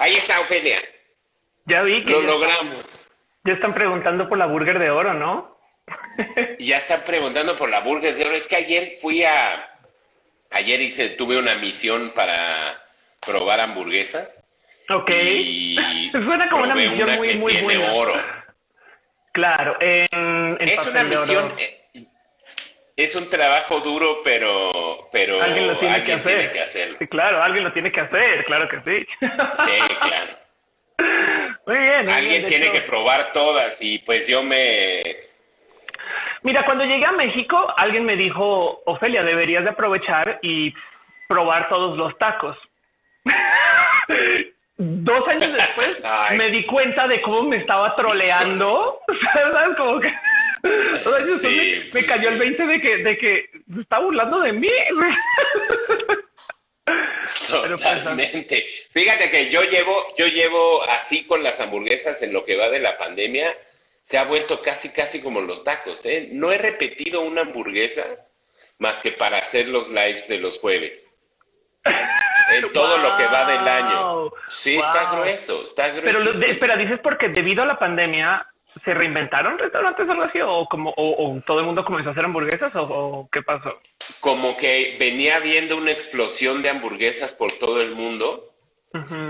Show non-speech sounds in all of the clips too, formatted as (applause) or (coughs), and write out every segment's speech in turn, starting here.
ahí está Ofelia. Ya vi que Lo ya, logramos. ya están preguntando por la burger de oro, ¿no? (laughs) Ya están preguntando por la burger de oro. Es que ayer fui a... Ayer hice, tuve una misión para probar hamburguesas. Ok. Y (laughs) Suena como una misión una muy, que muy tiene buena. oro. Claro, en, en Es una de oro. Es un trabajo duro, pero, pero Alguien lo tiene que hacer. tiene que hacerlo. Sí, claro, alguien lo tiene que hacer, claro que sí. Sí, claro. (laughs) Muy bien. muy Alguien bien, tiene hecho- que probar todas y pues yo me... Mira, cuando llegué a México, alguien me dijo, Ofelia, deberías de aprovechar y probar todos los tacos. (laughs) Dos años después (laughs) Ay. me di cuenta de cómo me estaba troleando. ¿Sabes? Como que... (laughs) O sea, Sí, me, me pues cayó el sí. 20 de que, de que se está burlando de mí. (laughs) Pues, Totalmente. Fíjate que yo llevo, yo llevo así con las hamburguesas en lo que va de la pandemia, se ha vuelto casi, casi como los tacos, ¿eh? No he repetido una hamburguesa más que para hacer los lives de los jueves. En (laughs) todo lo que va del año. Wow. Sí, está grueso, está grueso. Pero, de- espera, dices porque debido a la pandemia se reinventaron restaurantes o algo así, o como, o, o todo el mundo comenzó a hacer hamburguesas, o, o qué pasó. Como que venía habiendo una explosión de hamburguesas por todo el mundo.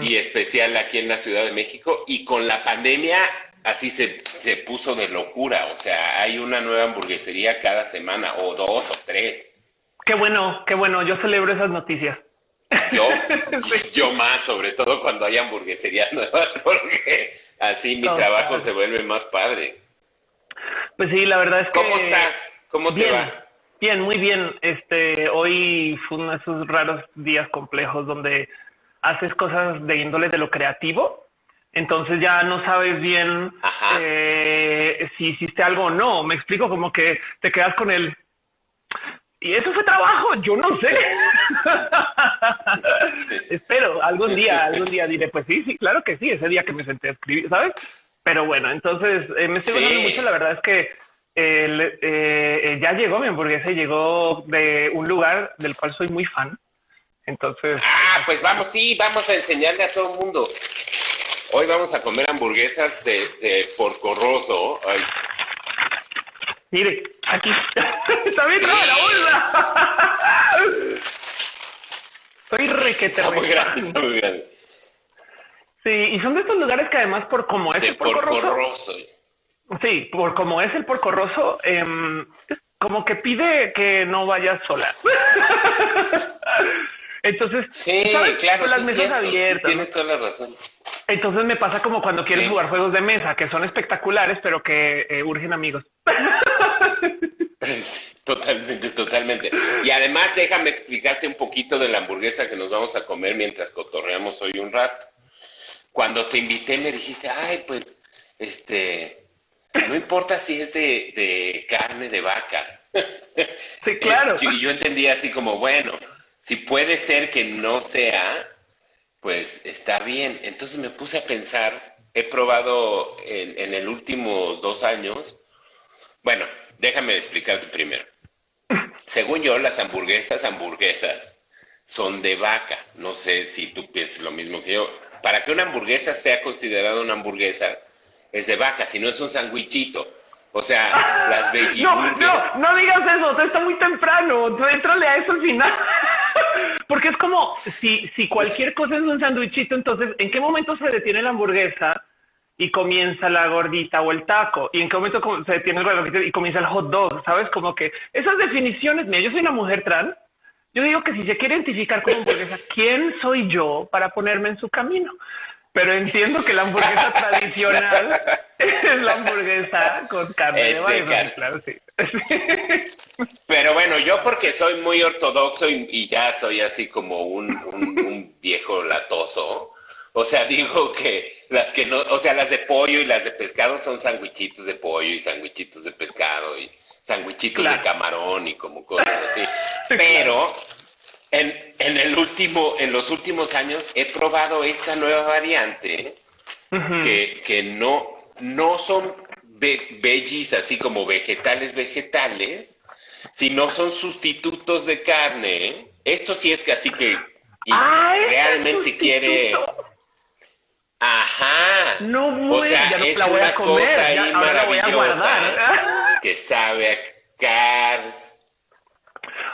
Y especial aquí en la Ciudad de México. Y con la pandemia así se, se puso de locura. O sea, hay una nueva hamburguesería cada semana, o dos o tres. Qué bueno, qué bueno. Yo celebro esas noticias. Yo, (laughs) Sí. yo más, sobre todo cuando hay hamburgueserías nuevas, porque así mi Total. trabajo se vuelve más padre. Pues sí, la verdad es que. ¿Cómo estás? ¿Cómo te Bien, va? bien, muy bien. Este, hoy fue uno de esos raros días complejos donde haces cosas de índole de lo creativo. Entonces ya no sabes bien eh, si hiciste algo o no. Me explico como que te quedas con el y eso fue trabajo, yo no sé. (laughs) Espero, algún día, algún día diré, pues sí, sí, claro que sí, ese día que me senté a escribir, ¿sabes? Pero bueno, entonces eh, me estoy Sí. gozando mucho, la verdad es que eh, eh, ya llegó mi hamburguesa y llegó de un lugar del cual soy muy fan. Entonces, Ah, pues vamos, sí, vamos a enseñarle a todo el mundo. Hoy vamos a comer hamburguesas de, de Porco Rosso. Ay, mire, aquí (laughs) está bien rara la bolsa. Soy requete muy grande, muy grande. Sí, y son de estos lugares que además por como es De el porco Porco rosso, Rosso. sí, por como es el porco rosso, em, como que pide que no vayas sola. (laughs) Entonces, Sí, ¿sabes? claro, las sí es mesas cierto, sí, abiertas. tienes toda la razón. Entonces me pasa como cuando quieres Sí. jugar juegos de mesa, que son espectaculares, pero que eh, urgen amigos. (laughs) (laughs) Totalmente, totalmente. Y además déjame explicarte un poquito de la hamburguesa que nos vamos a comer mientras cotorreamos hoy un rato. Cuando te invité me dijiste, ay, pues, este, no importa si es de, de carne de vaca. (laughs) Sí, claro. Y yo entendí así como, bueno, si puede ser que no sea, pues está bien. Entonces me puse a pensar, he probado en, en el último dos años, bueno, déjame explicarte primero. Según yo, las hamburguesas, hamburguesas, son de vaca. No sé si tú piensas lo mismo que yo. Para que una hamburguesa sea considerada una hamburguesa, es de vaca, si no es un sandwichito. O sea, las veggie (laughs) No, no, no digas eso, está muy temprano, tú éntrale a eso al final. (laughs) Porque es como si, si cualquier cosa es un sándwichito, entonces, ¿en qué momento se detiene la hamburguesa y comienza la gordita o el taco? ¿Y en qué momento se detiene el gordito y comienza el hot dog? ¿Sabes? Como que esas definiciones, mira, yo soy una mujer trans, yo digo que si se quiere identificar como hamburguesa, ¿quién soy yo para ponerme en su camino? Pero entiendo que la hamburguesa (laughs) tradicional es la hamburguesa con carne Es de carne. claro, sí. (laughs) Pero bueno, yo porque soy muy ortodoxo y, y ya soy así como un, un- un viejo latoso, o sea, (laughs) digo que las que no, o sea, las de pollo y las de pescado son sandwichitos de pollo y sandwichitos de pescado y sandwichitos Claro. de camarón y como cosas así. (laughs) Sí, Pero en, en el último, en los últimos años he probado esta nueva variante que, que no, no son ve- veggies así como vegetales vegetales, sino son sustitutos de carne. ¿eh? Esto sí es que así que y Ah, realmente sustituto. Quiere, No, muy, ya no la voy a comer, ya, ahora la voy a guardar. Que sabe a carne.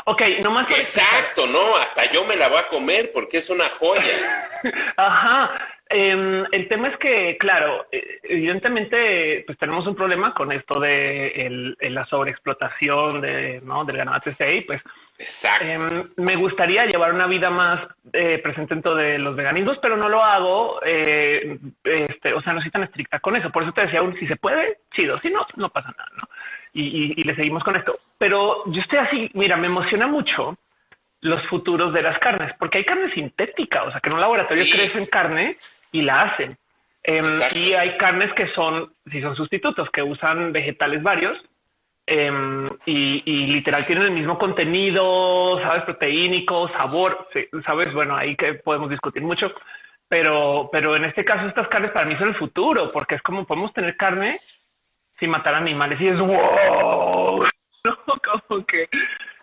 Ok, nomás. Exacto, no, hasta yo me la voy a comer porque es una joya. (laughs) Ajá. Em, el tema es que, claro, eh, evidentemente, pues tenemos un problema con esto de la sobreexplotación de, ¿no? del ganado TCI, pues Exacto. Em, me gustaría llevar una vida más eh, presente dentro de los veganismos, pero no lo hago. Eh, este, o sea, no soy tan estricta con eso. Por eso te decía, si se puede, chido. Si no, no pasa nada. ¿no? Y, le seguimos con esto. Pero yo estoy así, mira, me emociona mucho los futuros de las carnes, porque hay carne sintética, o sea, que en un laboratorio crecen carne y la hacen. Em, y hay carnes que son, si son sustitutos, que usan vegetales varios Em, y, literal tienen el mismo contenido, sabes, proteínico, sabor, sabes, bueno, ahí que podemos discutir mucho, pero, pero en este caso estas carnes para mí son el futuro, porque es como podemos tener carne sin matar animales y es wow, (laughs) como que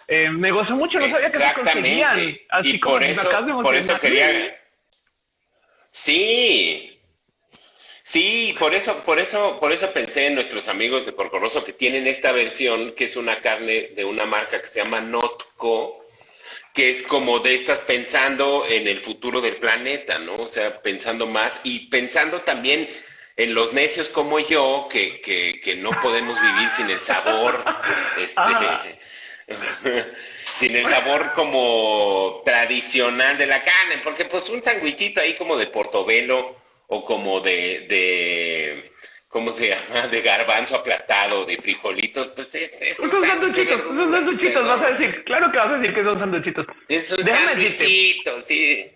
eh, me gozo mucho, no sabía que se conseguían, así y por eso, por eso quería, sí, Sí, por eso, por eso, por eso pensé en nuestros amigos de Porcorroso que tienen esta versión que es una carne de una marca que se llama Notco, que es como de estas pensando en el futuro del planeta, ¿no? O sea, pensando más y pensando también en los necios como yo, que, que, que no podemos vivir sin el sabor, (laughs) este, ah. (laughs) sin el sabor como tradicional de la carne, porque pues un sandwichito ahí como de portobelo o como de, de ¿cómo se (laughs) llama? De garbanzo aplastado, de frijolitos, pues es, es son sanduchitos, son sanduchitos, vas a decir, claro que vas a decir que son sanduchitos. Es un sanduchito, sí.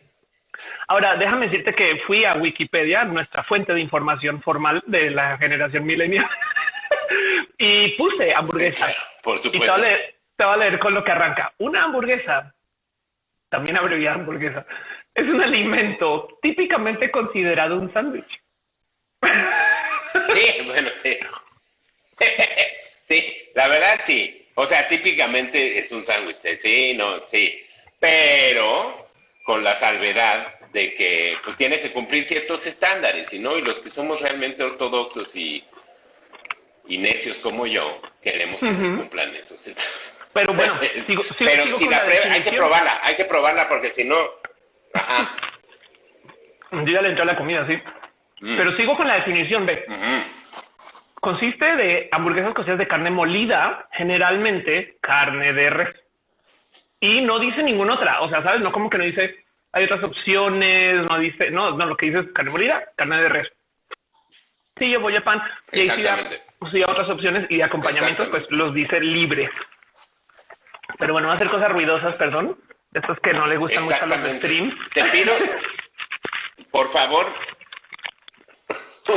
Ahora, déjame decirte que fui a Wikipedia, nuestra fuente de información formal de la generación milenial, (laughs) y puse hamburguesa. por supuesto. Y te voy, a leer, con lo que arranca. Una hamburguesa, también abreviada hamburguesa, es un alimento típicamente considerado un sándwich. Sí, bueno, sí. (laughs) Sí, la verdad sí. O sea, típicamente es un sándwich, ¿eh? sí, no, sí. Pero con la salvedad de que pues tiene que cumplir ciertos estándares, y no, y los que somos realmente ortodoxos y, y necios como yo, queremos que se cumplan esos estándares. Pero bueno, (laughs) sigo, pero si la, prueba, hay que probarla, hay que probarla porque si no, yo ya le entré a la comida, sí. Mm. Pero sigo con la definición, ve. Consiste de hamburguesas cocidas de carne molida, generalmente carne de res. Y no dice ninguna otra. O sea, ¿sabes? No como que no dice, hay otras opciones, no dice, no, no, lo que dice es carne molida, carne de res. Sí, yo voy a pan. Y ahí sí, otras opciones y de acompañamientos, pues los dice libres. Pero bueno, va a hacer cosas ruidosas, perdón. Estos que no le gustan mucho los streams. Te pido, por favor. (laughs)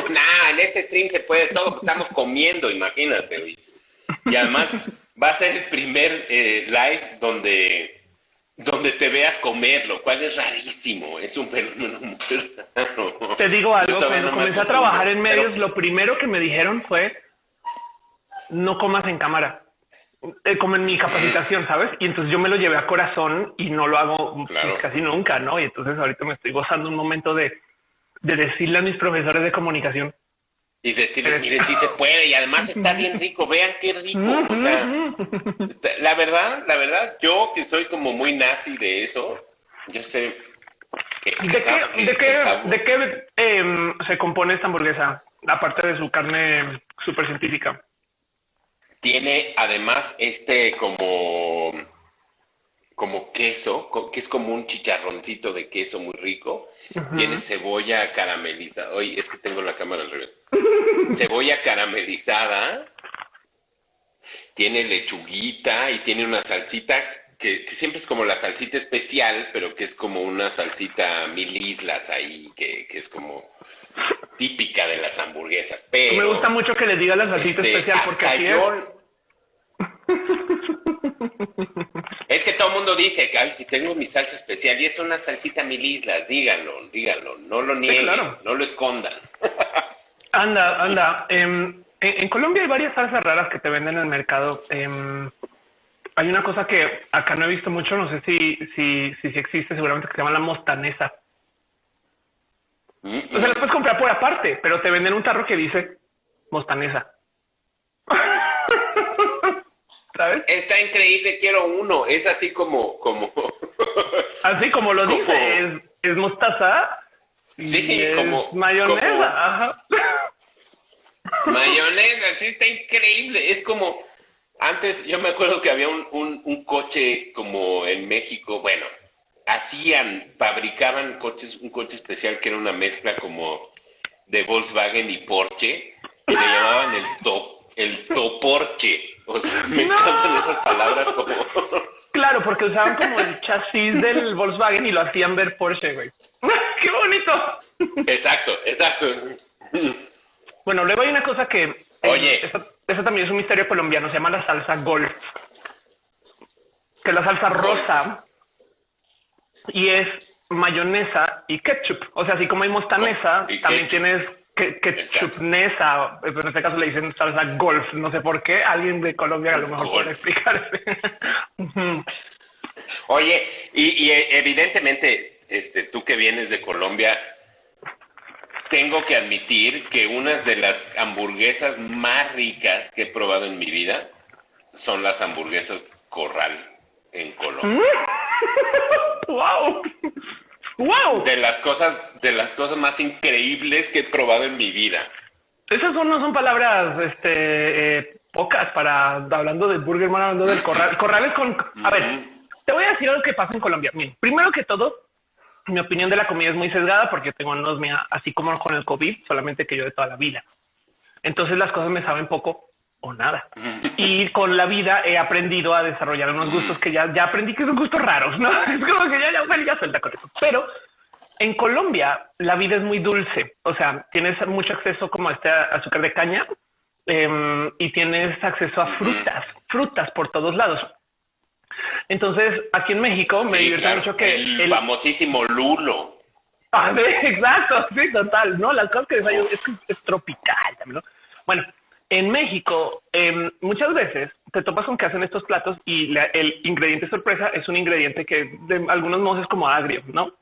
Nah, en este stream se puede todo, estamos comiendo, imagínate. Y además va a ser el primer eh, live donde, donde te veas comer, lo cual es rarísimo, es un fenómeno muy raro. Te digo algo, cuando comencé a trabajar en medios, lo primero que me dijeron fue, no comas en cámara. Eh, como en mi capacitación, ¿sabes? Y entonces yo me lo llevé a corazón y no lo hago casi nunca, ¿no? Y entonces ahorita me estoy gozando un momento de, de decirle a mis profesores de comunicación. Y decirles, miren, sí se puede y además está bien rico, vean qué rico. O sea, la verdad, la verdad, yo que soy como muy nazi de eso, yo sé... ¿De, qué, ¿De qué, de qué em, se compone esta hamburguesa? Aparte de su carne súper científica. Tiene además este como, como queso, que es como un chicharroncito de queso muy rico. Tiene cebolla caramelizada. Oye, es que tengo la cámara al revés. (laughs) cebolla caramelizada. Tiene lechuguita y tiene una salsita que, siempre es como la salsita especial, pero que es como una salsita mil islas ahí, que, es como típica de las hamburguesas. Pero me gusta mucho que le diga la salsita este, especial porque así es. que todo el mundo dice que ay, si tengo mi salsa especial y es una salsita mil islas, díganlo, díganlo, no lo nieguen, no lo escondan. (laughs) anda, anda. Em, en, Colombia hay varias salsas raras que te venden en el mercado. Em, hay una cosa que acá no he visto mucho, no sé si, si, si, existe, seguramente que se llama la mostanesa. O sea, la puedes comprar por aparte pero te venden un tarro que dice mostanesa. (laughs) ¿Sabes? Está increíble, quiero uno. Es así como, como. (laughs) así como lo dice, es, mostaza. Sí, como. Mayonesa, (laughs) Mayonesa, sí, está increíble. Es como. Antes yo me acuerdo que había un, un, un coche como en México, bueno, hacían, fabricaban coches, un coche especial que era una mezcla como de Volkswagen y Porsche, y le llamaban el top, el toporche. O sea, (laughs) me encantan esas palabras como. (laughs) Claro, porque usaban como el chasis del Volkswagen y lo hacían ver Porsche, güey. (laughs) ¡Qué bonito! Exacto, exacto. Bueno, luego hay una cosa que. Eh, Oye. eso, también es un misterio colombiano, se llama la salsa golf. Que la salsa rosa y es mayonesa y ketchup. O sea, así como hay mostanesa, también tienes ketchupnesa, pero en este caso le dicen salsa golf, no sé por qué, alguien de Colombia a lo mejor puede explicarse. (laughs) Oye, y, evidentemente, este, tú que vienes de Colombia, tengo que admitir que unas de las hamburguesas más ricas que he probado en mi vida son las hamburguesas Corral en Colombia. (laughs) ¡Wow! ¡Wow! De las cosas, de las cosas más increíbles que he probado en mi vida. Esas son, no son palabras este, eh, pocas para hablando del Burger Man, hablando del corral. Corrales con. A ver, te voy a decir algo que pasa en Colombia. Bien, primero que todo, mi opinión de la comida es muy sesgada porque tengo anosmia, así como con el COVID, solamente que yo de toda la vida. Entonces las cosas me saben poco o nada. Y con la vida he aprendido a desarrollar unos gustos que ya, ya aprendí que son gustos raros, ¿no? (laughs) Es como que ya, ya, bueno, ya suelta con eso. Pero en Colombia la vida es muy dulce, o sea, tienes mucho acceso como a este azúcar de caña em, y tienes acceso a frutas, frutas por todos lados. Entonces, aquí en México me divierte mucho que el, famosísimo lulo. Ah, (laughs) exacto, sí, total, ¿no? Las cosas que desayuno es, es tropical también, ¿no? Bueno, en México, em, muchas veces te topas con que hacen estos platos y el ingrediente sorpresa es un ingrediente que de algunos modos es como agrio, ¿no?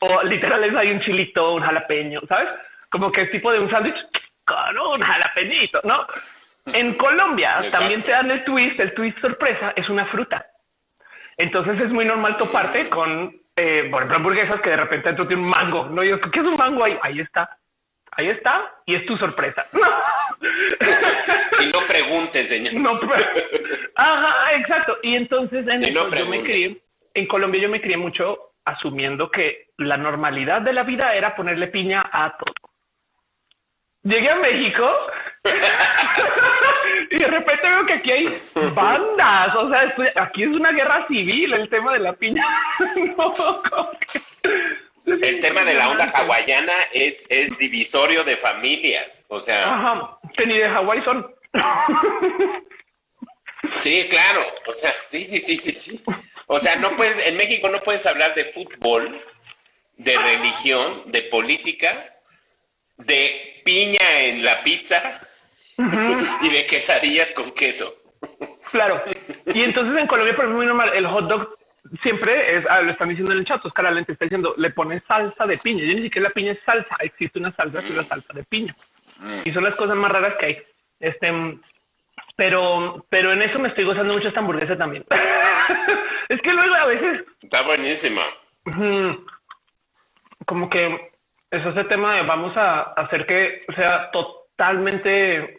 O literal hay un chilito, un jalapeño, ¿sabes? Como que es tipo de un sándwich con un jalapeñito, ¿no? En Colombia también te dan el twist, el twist sorpresa es una fruta. Entonces es muy normal toparte con, eh, por ejemplo, hamburguesas que de repente dentro tiene un mango, ¿no? Y ¿qué es un mango ahí? Ahí está ahí está, y es tu sorpresa. y no preguntes, señor. No, Ajá, exacto. Y entonces en yo me crié, en Colombia yo me crié mucho asumiendo que la normalidad de la vida era ponerle piña a todo. Llegué a México (laughs) y de repente veo que aquí hay bandas, o sea, aquí es una guerra civil el tema de la piña. (laughs) no, el tema de la onda hawaiana es, es divisorio de familias, o sea... Ajá, que ni de Hawái son. Sí, claro, o sea, sí, sí, sí, sí, sí. O sea, no puedes, en México no puedes hablar de fútbol, de religión, de política, de piña en la pizza y de quesadillas con queso. Claro. Y entonces en Colombia, por ejemplo, muy normal, el hot dog siempre es, ah, lo están diciendo en el chat, Oscar Alente está diciendo, le pones salsa de piña. Yo ni siquiera la piña es salsa, existe una salsa que es la mm. salsa de piña. Mm. Y son las cosas más raras que hay. Este, pero, pero en eso me estoy gozando mucho esta hamburguesa también. (laughs) es que luego a veces... Está buenísima. Como que es ese tema de vamos a hacer que sea totalmente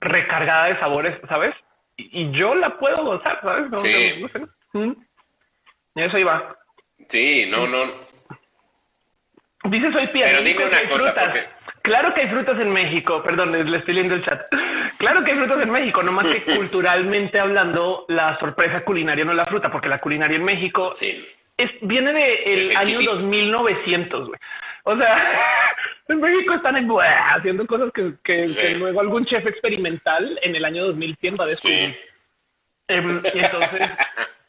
recargada de sabores, ¿sabes? Y, yo la puedo gozar, ¿sabes? No, sí. sé. Y eso iba. Sí, no, no. Dice soy Pero dime una cosa, Claro que hay frutas en México, perdón, le estoy leyendo el chat. Claro que hay frutas en México, no más que (laughs) culturalmente hablando, la sorpresa culinaria no es la fruta, porque la culinaria en México es, viene del de año 2900, güey. O sea, (laughs) en México están haciendo cosas que, luego algún chef experimental en el año 2100 va a descubrir. Em, y entonces, (laughs)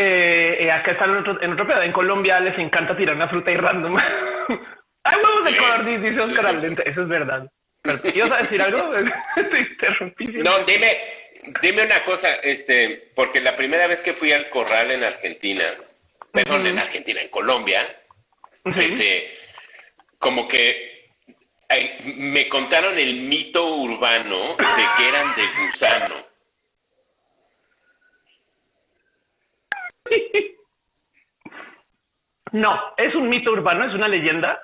eh, eh, acá están en otro, en otro pedo. En Colombia les encanta tirar una fruta y random. (laughs) Hay huevos de color, dice Oscar Eso es verdad. ¿Ibas a decir algo? (laughs) (laughs) Te interrumpí. No, dime, dime una cosa, este, porque la primera vez que fui al corral en Argentina, perdón, en Argentina, en Colombia, este, como que me contaron el mito urbano de que eran de gusano. (laughs) No, es un mito urbano, es una leyenda.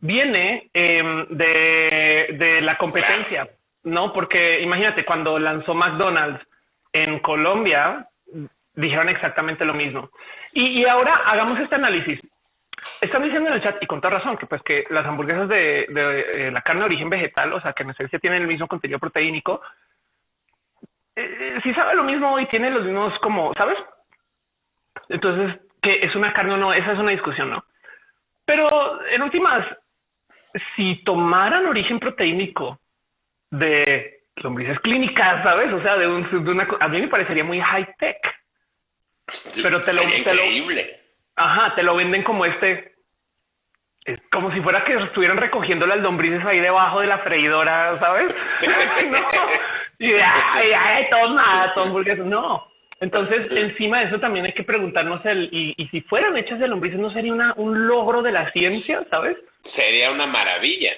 Viene em, de, la competencia, ¿no? Porque imagínate, cuando lanzó McDonald's en Colombia, dijeron exactamente lo mismo. Y, ahora hagamos este análisis. Están diciendo en el chat, y con toda razón, que pues que las hamburguesas de, eh, la carne de origen vegetal, o sea, que en esencia tienen el mismo contenido proteínico, eh, si sabe lo mismo y tiene los mismos como, ¿sabes? Entonces, que es una carne o no, esa es una discusión, ¿no? Pero en últimas, si tomaran origen proteínico de lombrices clínicas, ¿sabes? O sea, de, una, a mí me parecería muy high tech. Pero te lo, increíble. ajá, te lo venden como este, es como si fuera que estuvieran recogiendo las lombrices ahí debajo de la freidora, ¿sabes? (laughs) (laughs) no. Y ay, ay, hamburguesas. No, entonces, encima de eso también hay que preguntarnos el, y, si fueran hechas de lombrices, ¿no sería una, un logro de la ciencia, sabes? Sería una maravilla.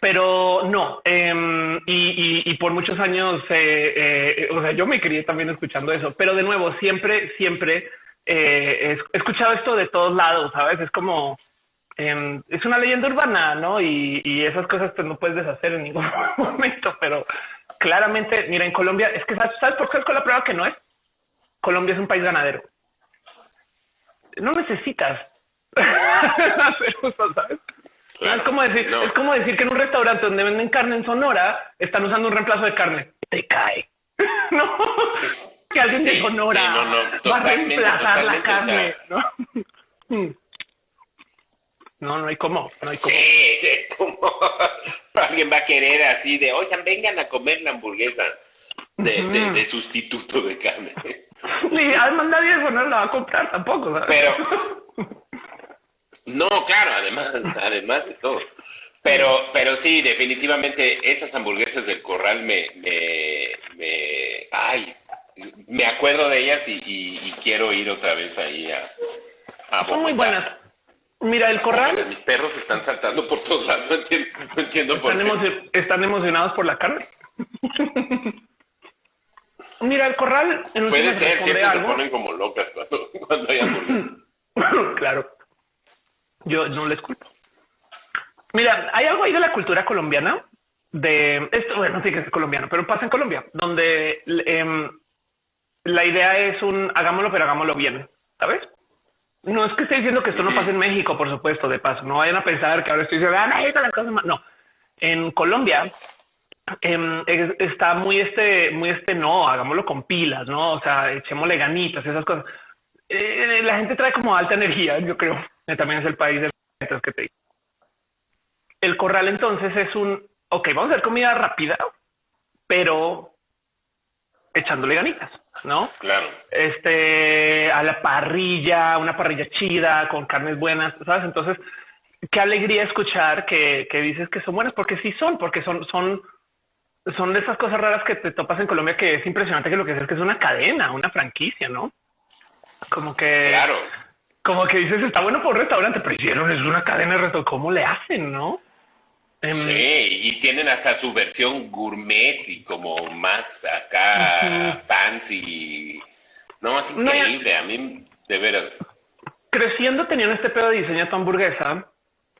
Pero no, em, y, por muchos años, eh, eh, o sea, yo me crié también escuchando eso, pero de nuevo, siempre, siempre eh, he escuchado esto de todos lados, ¿sabes? Es como, em, es una leyenda urbana, ¿no? Y, esas cosas pues no puedes deshacer en ningún (laughs) momento, pero claramente, mira, en Colombia, es que, ¿sabes por qué es con la prueba que no es? Colombia es un país ganadero. No necesitas hacer ¿sabes? es, como decir, es como decir que en un restaurante donde venden carne en Sonora están usando un reemplazo de carne. Te cae. (laughs) no, que alguien de Sonora va a reemplazar la carne. ¿no? (laughs) No, no hay cómo. No hay cómo. Sí, (laughs) es como alguien va a querer así de, oigan, vengan a comer la hamburguesa de, sustituto de carne. (laughs) Y además nadie eso no la va a comprar tampoco. Pero, (laughs) no, claro, además, además de todo. Pero, pero sí, definitivamente esas hamburguesas del corral me, me, me ay, me acuerdo de ellas y, quiero ir otra vez ahí a, a Son muy buenas. Mira, el corral. Mis perros están saltando por todos lados. No entiendo, por qué. están emocionados por la carne. (laughs) Mira, el corral. En Puede ser, siempre se ponen como locas cuando, (laughs) cuando hay hamburguesas. (coughs) claro. Yo no les culpo. Mira, hay algo ahí de la cultura colombiana. De esto, bueno, sí que es colombiano, pero pasa en Colombia, donde em, la idea es un hagámoslo, pero hagámoslo bien. ¿Sabes? No es que esté diciendo que esto no pasa en México, por supuesto, de paso. No vayan a pensar que ahora estoy diciendo, ah, las cosas más. No. En Colombia, Em, está muy este, muy este, no, hagámoslo con pilas, no, o sea, echémosle ganitas, esas cosas. Eh, la gente trae como alta energía, yo creo. También es el país de las que te digo. El corral entonces es un, ok, vamos a hacer comida rápida, pero echándole ganitas, ¿no? Claro. Este, a la parrilla, una parrilla chida, con carnes buenas, ¿sabes? Entonces, qué alegría escuchar que, que dices que son buenas, porque sí son, porque son, son, son de esas cosas raras que te topas en Colombia que es impresionante que lo que es, que es una cadena, una franquicia, ¿no? Como que... Claro. Como que dices, está bueno por un restaurante, pero hicieron, es una cadena de restaurante, ¿cómo le hacen, no? Em, sí, y tienen hasta su versión gourmet y como más acá fancy. No, es increíble, a mí, de veras. Creciendo tenían este pedo de diseño tu hamburguesa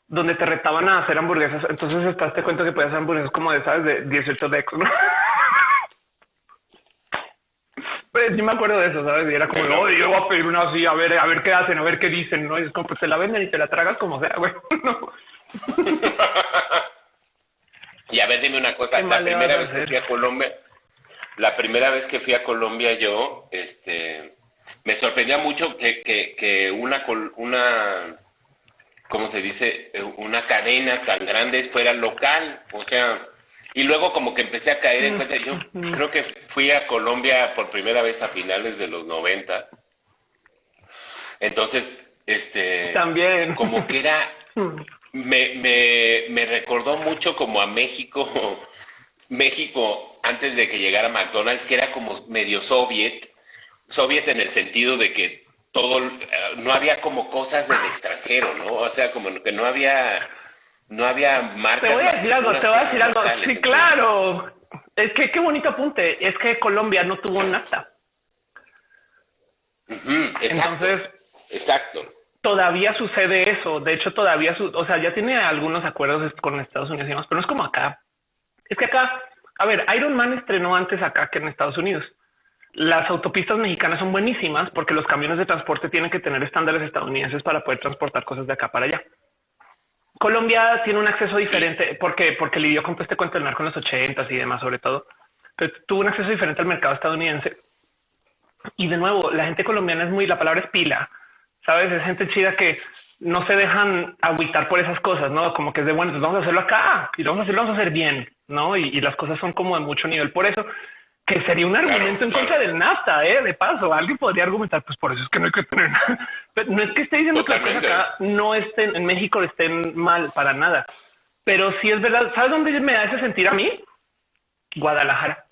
donde te retaban a hacer hamburguesas. Entonces estás te cuenta que puedes hacer hamburguesas como de, ¿sabes? De 18 decos, ¿no? (laughs) Pues sí me acuerdo de eso, ¿sabes? Y era como, no, yo voy a pedir una así, a ver, a ver qué hacen, a ver qué dicen, ¿no? Y es como, pues te la venden y te la tragas como sea, güey. (laughs) ¿no? y a ver, dime una cosa, la primera vez que fui a Colombia, la primera vez que fui a Colombia yo, este, me sorprendía mucho que, que, que una, una ¿cómo se dice? Eh, una cadena tan grande fuera local, o sea, y luego como que empecé a caer en cuenta, yo creo que fui a Colombia por primera vez a finales de los 90. Entonces, este... También. Como que era... (laughs) Me, me, me recordó mucho como a México, (laughs) México antes de que llegara McDonald's, que era como medio soviet, soviet en el sentido de que todo, eh, no había como cosas del extranjero, ¿no? O sea, como que no había no había marcas. Te voy a decir algo, te voy a decir algo. sí, claro. Es que qué bonito apunte. Es que Colombia no tuvo nafta. exacto. Entonces, exacto. Todavía sucede eso. De hecho, todavía, o sea, ya tiene algunos acuerdos con Estados Unidos y demás, pero no es como acá. Es que acá, a ver, Iron Man estrenó antes acá que en Estados Unidos. Las autopistas mexicanas son buenísimas porque los camiones de transporte tienen que tener estándares estadounidenses para poder transportar cosas de acá para allá. Colombia tiene un acceso diferente porque, porque lidió con este cuento del narco en los ochentas y demás, sobre todo, pero tuvo un acceso diferente al mercado estadounidense. Y de nuevo, la gente colombiana es muy, la palabra es pila, sabes, es gente chida que no se dejan agüitar por esas cosas, no como que es de bueno, pues vamos a hacerlo acá y lo vamos a hacer, vamos a hacer bien, no? Y, y las cosas son como de mucho nivel. Por eso que sería un argumento en contra del NAFTA, ¿eh? De paso, alguien podría argumentar, pues por eso es que no hay que tener nada. no es que esté diciendo que las cosas acá no estén, en México estén mal para nada. Pero sí es verdad, ¿sabes dónde me hace sentir a mí? Guadalajara.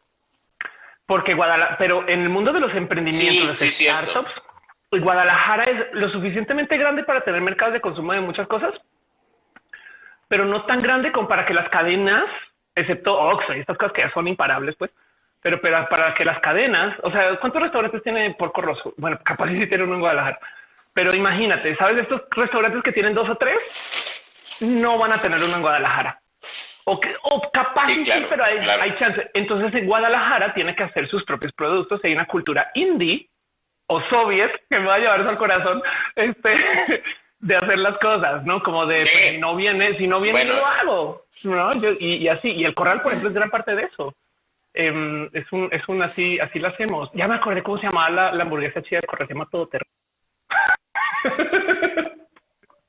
Porque Guadalajara, pero en el mundo de los emprendimientos, de startups, pues Guadalajara es lo suficientemente grande para tener mercados de consumo de muchas cosas, pero no tan grande como para que las cadenas, excepto Oxxo y estas cosas que ya son imparables, pues, pero, pero para que las cadenas, o sea, ¿cuántos restaurantes tiene Porco Rosso? Bueno, capaz si tiene uno en Guadalajara, pero imagínate, ¿sabes? Estos restaurantes que tienen dos o tres no van a tener uno en Guadalajara. O, que, o capaz sí, pero hay, hay, chance. Entonces en Guadalajara tiene que hacer sus propios productos. Hay una cultura indie o soviet que me va a llevar eso al corazón, este, (laughs) de hacer las cosas, ¿no? Como de pues, si no viene, si no viene, lo hago, ¿no? y, y, así. Y el corral, por ejemplo, es gran parte de eso. Em, es un, es un así, así lo hacemos. Ya me acordé cómo se llamaba la, la hamburguesa chida de se llama Todoterreno.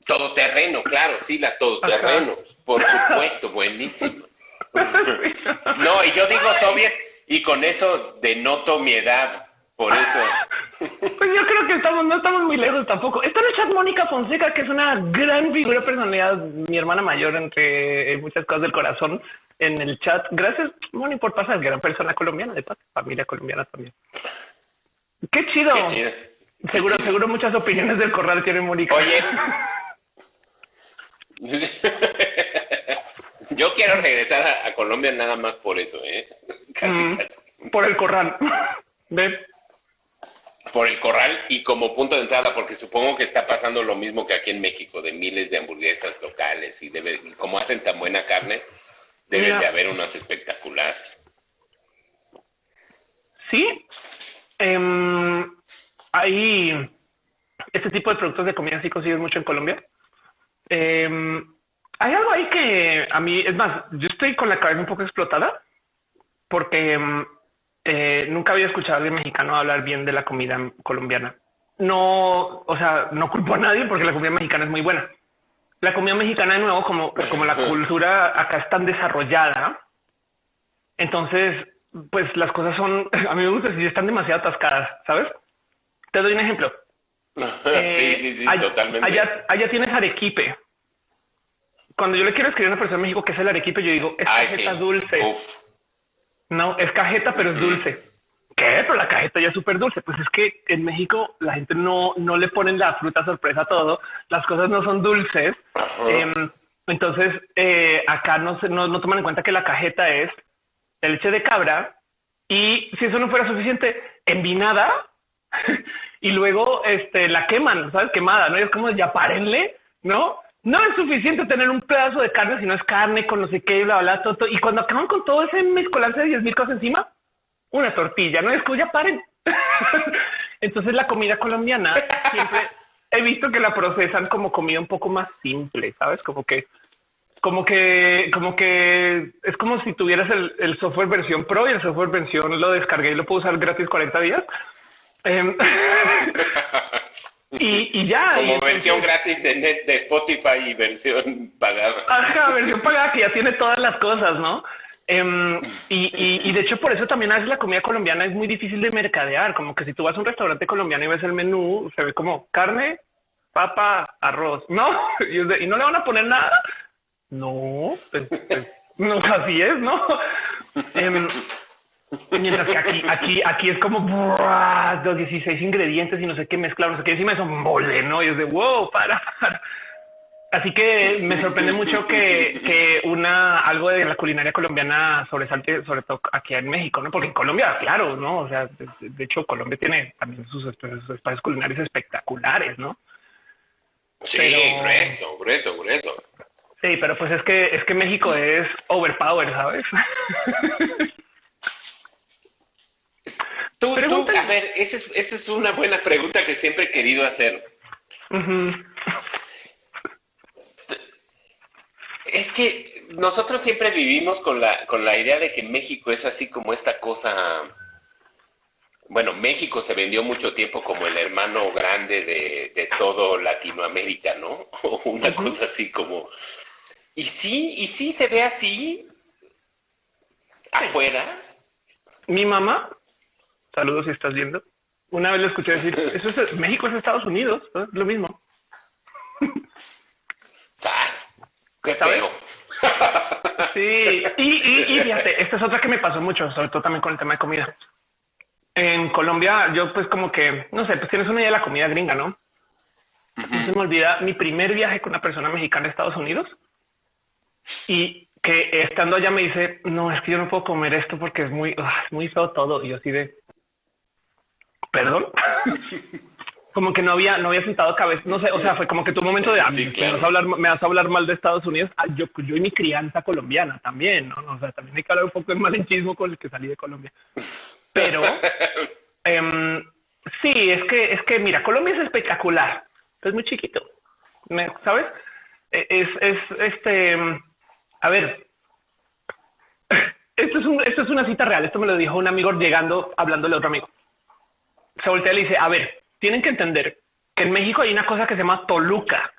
Todoterreno, claro, sí, la Todoterreno, por supuesto, buenísimo. (laughs) No, y yo digo soviet y con eso denoto mi edad, por eso. (laughs) Pues yo creo que estamos, no estamos muy lejos tampoco. Está en el chat Mónica Fonseca, que es una gran figura de personalidad, mi hermana mayor, entre muchas cosas del corazón en el chat. Gracias, Moni, por pasar. Gran persona colombiana, de familia colombiana también. Qué chido. Seguro, seguro muchas opiniones del corral tiene Mónica. Oye. (laughs) Yo quiero regresar a, Colombia nada más por eso, ¿eh? (laughs) Casi, mm, casi. Por el corral. ¿Ves? Por el corral y como punto de entrada, porque supongo que está pasando lo mismo que aquí en México, de miles de hamburguesas locales y, debe, y como hacen tan buena carne, Deben de haber unas espectaculares. Sí. Eh, hay este tipo de productos de comida sí consigues mucho en Colombia. Em, hay algo ahí que a mí, es más, yo estoy con la cabeza un poco explotada porque em, eh, nunca había escuchado a alguien mexicano hablar bien de la comida colombiana. No, o sea, no culpo a nadie porque la comida mexicana es muy buena la comida mexicana de nuevo, como, como la cultura acá es tan desarrollada, entonces, pues las cosas son, (laughs) a mí me gusta si están demasiado atascadas, ¿sabes? Te doy un ejemplo. (laughs) sí, sí, sí, allá, totalmente. Allá, tienes arequipe. Cuando yo le quiero escribir a una persona en México que es el arequipe, yo digo, es cajeta dulce. No, es cajeta, pero es dulce. ¿Qué? Pero la cajeta ya es súper dulce. Pues es que en México la gente no, no le ponen la fruta sorpresa a todo. Las cosas no son dulces. Em, entonces, eh, acá no, se, no, toman en cuenta que la cajeta es leche de cabra y si eso no fuera suficiente, envinada (laughs) y luego este, la queman, ¿sabes? Quemada, ¿no? Y es como, ya párenle, ¿no? No es suficiente tener un pedazo de carne si no es carne con no sé qué, bla, bla, todo, Y cuando acaban con todo ese mezcolanza de 10 mil cosas encima, una tortilla, no es que ya paren. (laughs) Entonces la comida colombiana siempre he visto que la procesan como comida un poco más simple, ¿sabes? Como que, como que, como que es como si tuvieras el, software versión pro y el software versión lo descargué y lo puedo usar gratis 40 días. Em, (laughs) y, ya. Como versión gratis de, de Spotify y versión pagada. Ajá, versión pagada que ya tiene todas las cosas, ¿no? Em, y, de hecho, por eso también a veces la comida colombiana es muy difícil de mercadear. Como que si tú vas a un restaurante colombiano y ves el menú, se ve como carne, papa, arroz, no, (laughs) y, no le van a poner nada. No, pues, pues, no (laughs) así es, no. Em, mientras que aquí, aquí, aquí es como los 16 ingredientes y no sé qué mezclar, no sé qué. Encima es un mole, no? Y es de wow, para, para. Así que me sorprende mucho que, que, una algo de la culinaria colombiana sobresalte, sobre todo aquí en México, ¿no? Porque en Colombia, claro, ¿no? O sea, de, hecho, Colombia tiene también sus, espacios culinarios espectaculares, ¿no? Sí, grueso, grueso, grueso. Sí, pero pues es que es que México es overpower, ¿sabes? (laughs) tú, tú, a ver, esa es, esa es una buena pregunta que siempre he querido hacer. Es que nosotros siempre vivimos con la, con la idea de que México es así como esta cosa. Bueno, México se vendió mucho tiempo como el hermano grande de, todo Latinoamérica, ¿no? (laughs) O una cosa así como. Y sí, y sí se ve así afuera. Mi mamá, saludos si estás viendo, una vez le escuché decir, (laughs) eso es, México es Estados Unidos, es lo mismo. ¡Qué feo! Sí, y, y, fíjate, esta es otra que me pasó mucho, sobre todo también con el tema de comida. En Colombia, yo pues como que, no sé, pues tienes una idea de la comida gringa, ¿no? No se me olvida mi primer viaje con una persona mexicana a Estados Unidos y que estando allá me dice, no, es que yo no puedo comer esto porque es muy, ah, muy feo todo. Y yo así de, perdón. (laughs) como que no había, no había sentado cabeza, no sé, o sea, fue como que tu momento de, ah, me, vas a hablar, me vas a hablar mal de Estados Unidos, ah, yo, yo y mi crianza colombiana también, ¿no? O sea, también hay que hablar un poco de malenchismo con el que salí de Colombia. Pero, (laughs) em, sí, es que, es que, mira, Colombia es espectacular, es muy chiquito, ¿sabes? E, es, es, este, a ver, (laughs) esto es, un, esto es una cita real, esto me lo dijo un amigo llegando, hablándole a otro amigo. Se voltea y le dice, a ver, tienen que entender que en México hay una cosa que se llama Toluca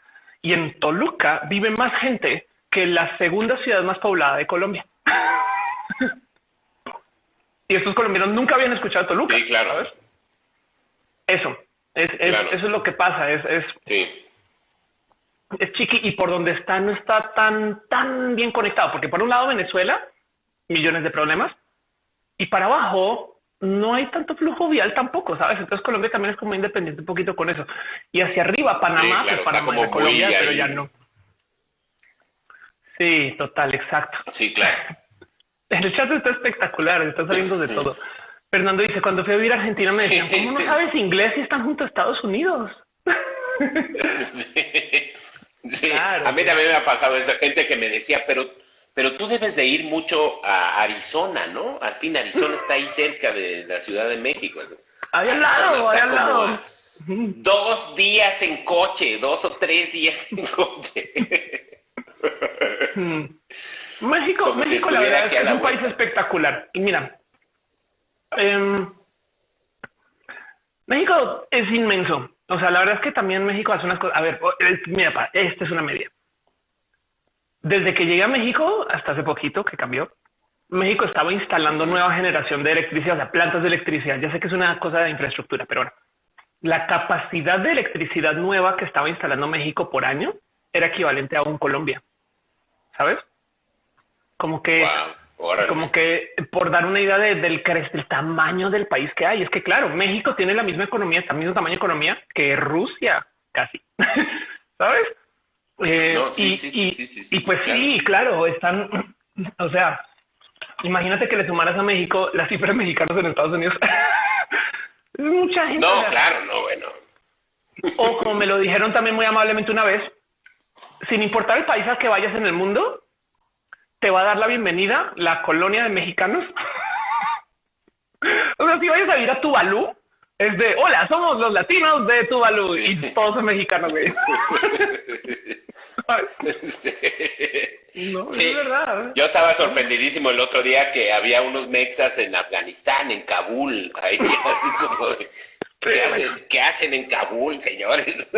y en Toluca vive más gente que la segunda ciudad más poblada de Colombia. (laughs) y estos colombianos nunca habían escuchado Toluca. Sí, claro. Eso, es, eso es lo que pasa. Es, es, sí. es chiqui y por donde está no está tan, tan bien conectado, porque por un lado Venezuela, millones de problemas, y para abajo no hay tanto flujo vial tampoco, ¿sabes? Entonces Colombia también es como independiente un poquito con eso. Y hacia arriba, Panamá, pues Panamá como Colombia, pero ya no. Sí, total, exacto. Sí, claro. (laughs) El chat está espectacular, está saliendo de todo. Fernando dice, cuando fui a vivir a Argentina me decían, ¿cómo no sabes inglés si están junto a Estados Unidos? (laughs) Sí. A mí también me ha pasado esa gente que me decía, pero pero tú debes de ir mucho a Arizona, ¿no? Al fin, Arizona está ahí cerca de la Ciudad de México. Ahí al lado, ahí al lado. (laughs) Dos días en coche, dos o tres días en coche. Hmm. (laughs) México, México la verdad es, un país espectacular. Y mira, em, México es inmenso. O sea, la verdad es que también México hace unas cosas. A ver, mira, esta es una media. Desde que llegué a México, hasta hace poquito que cambió, México estaba instalando nueva generación de electricidad, o sea, plantas de electricidad. Ya sé que es una cosa de infraestructura, pero ahora la capacidad de electricidad nueva que estaba instalando México por año era equivalente a un Colombia. ¿Sabes? Como que, como que por dar una idea del, del tamaño del país que hay. Es que claro, México tiene la misma economía, el mismo tamaño de economía que Rusia, casi. (laughs) ¿Sabes? Eh, y, pues sí, claro, están, o sea, imagínate que le sumaras a México las cifras mexicanas en Estados Unidos. (laughs) Mucha gente. No, claro, no, bueno. O como me lo dijeron también muy amablemente una vez, sin importar el país al que vayas en el mundo, te va a dar la bienvenida la colonia de mexicanos. (laughs) o sea, si vayas a ir a Tuvalu, es de hola, somos los latinos de Tuvalu y todos son mexicanos, güey. no, es verdad. Yo estaba sorprendidísimo el otro día que había unos mexas en Afganistán, en Kabul, ahí (laughs) así como ¿qué, hacen, ¿qué hacen en Kabul, señores?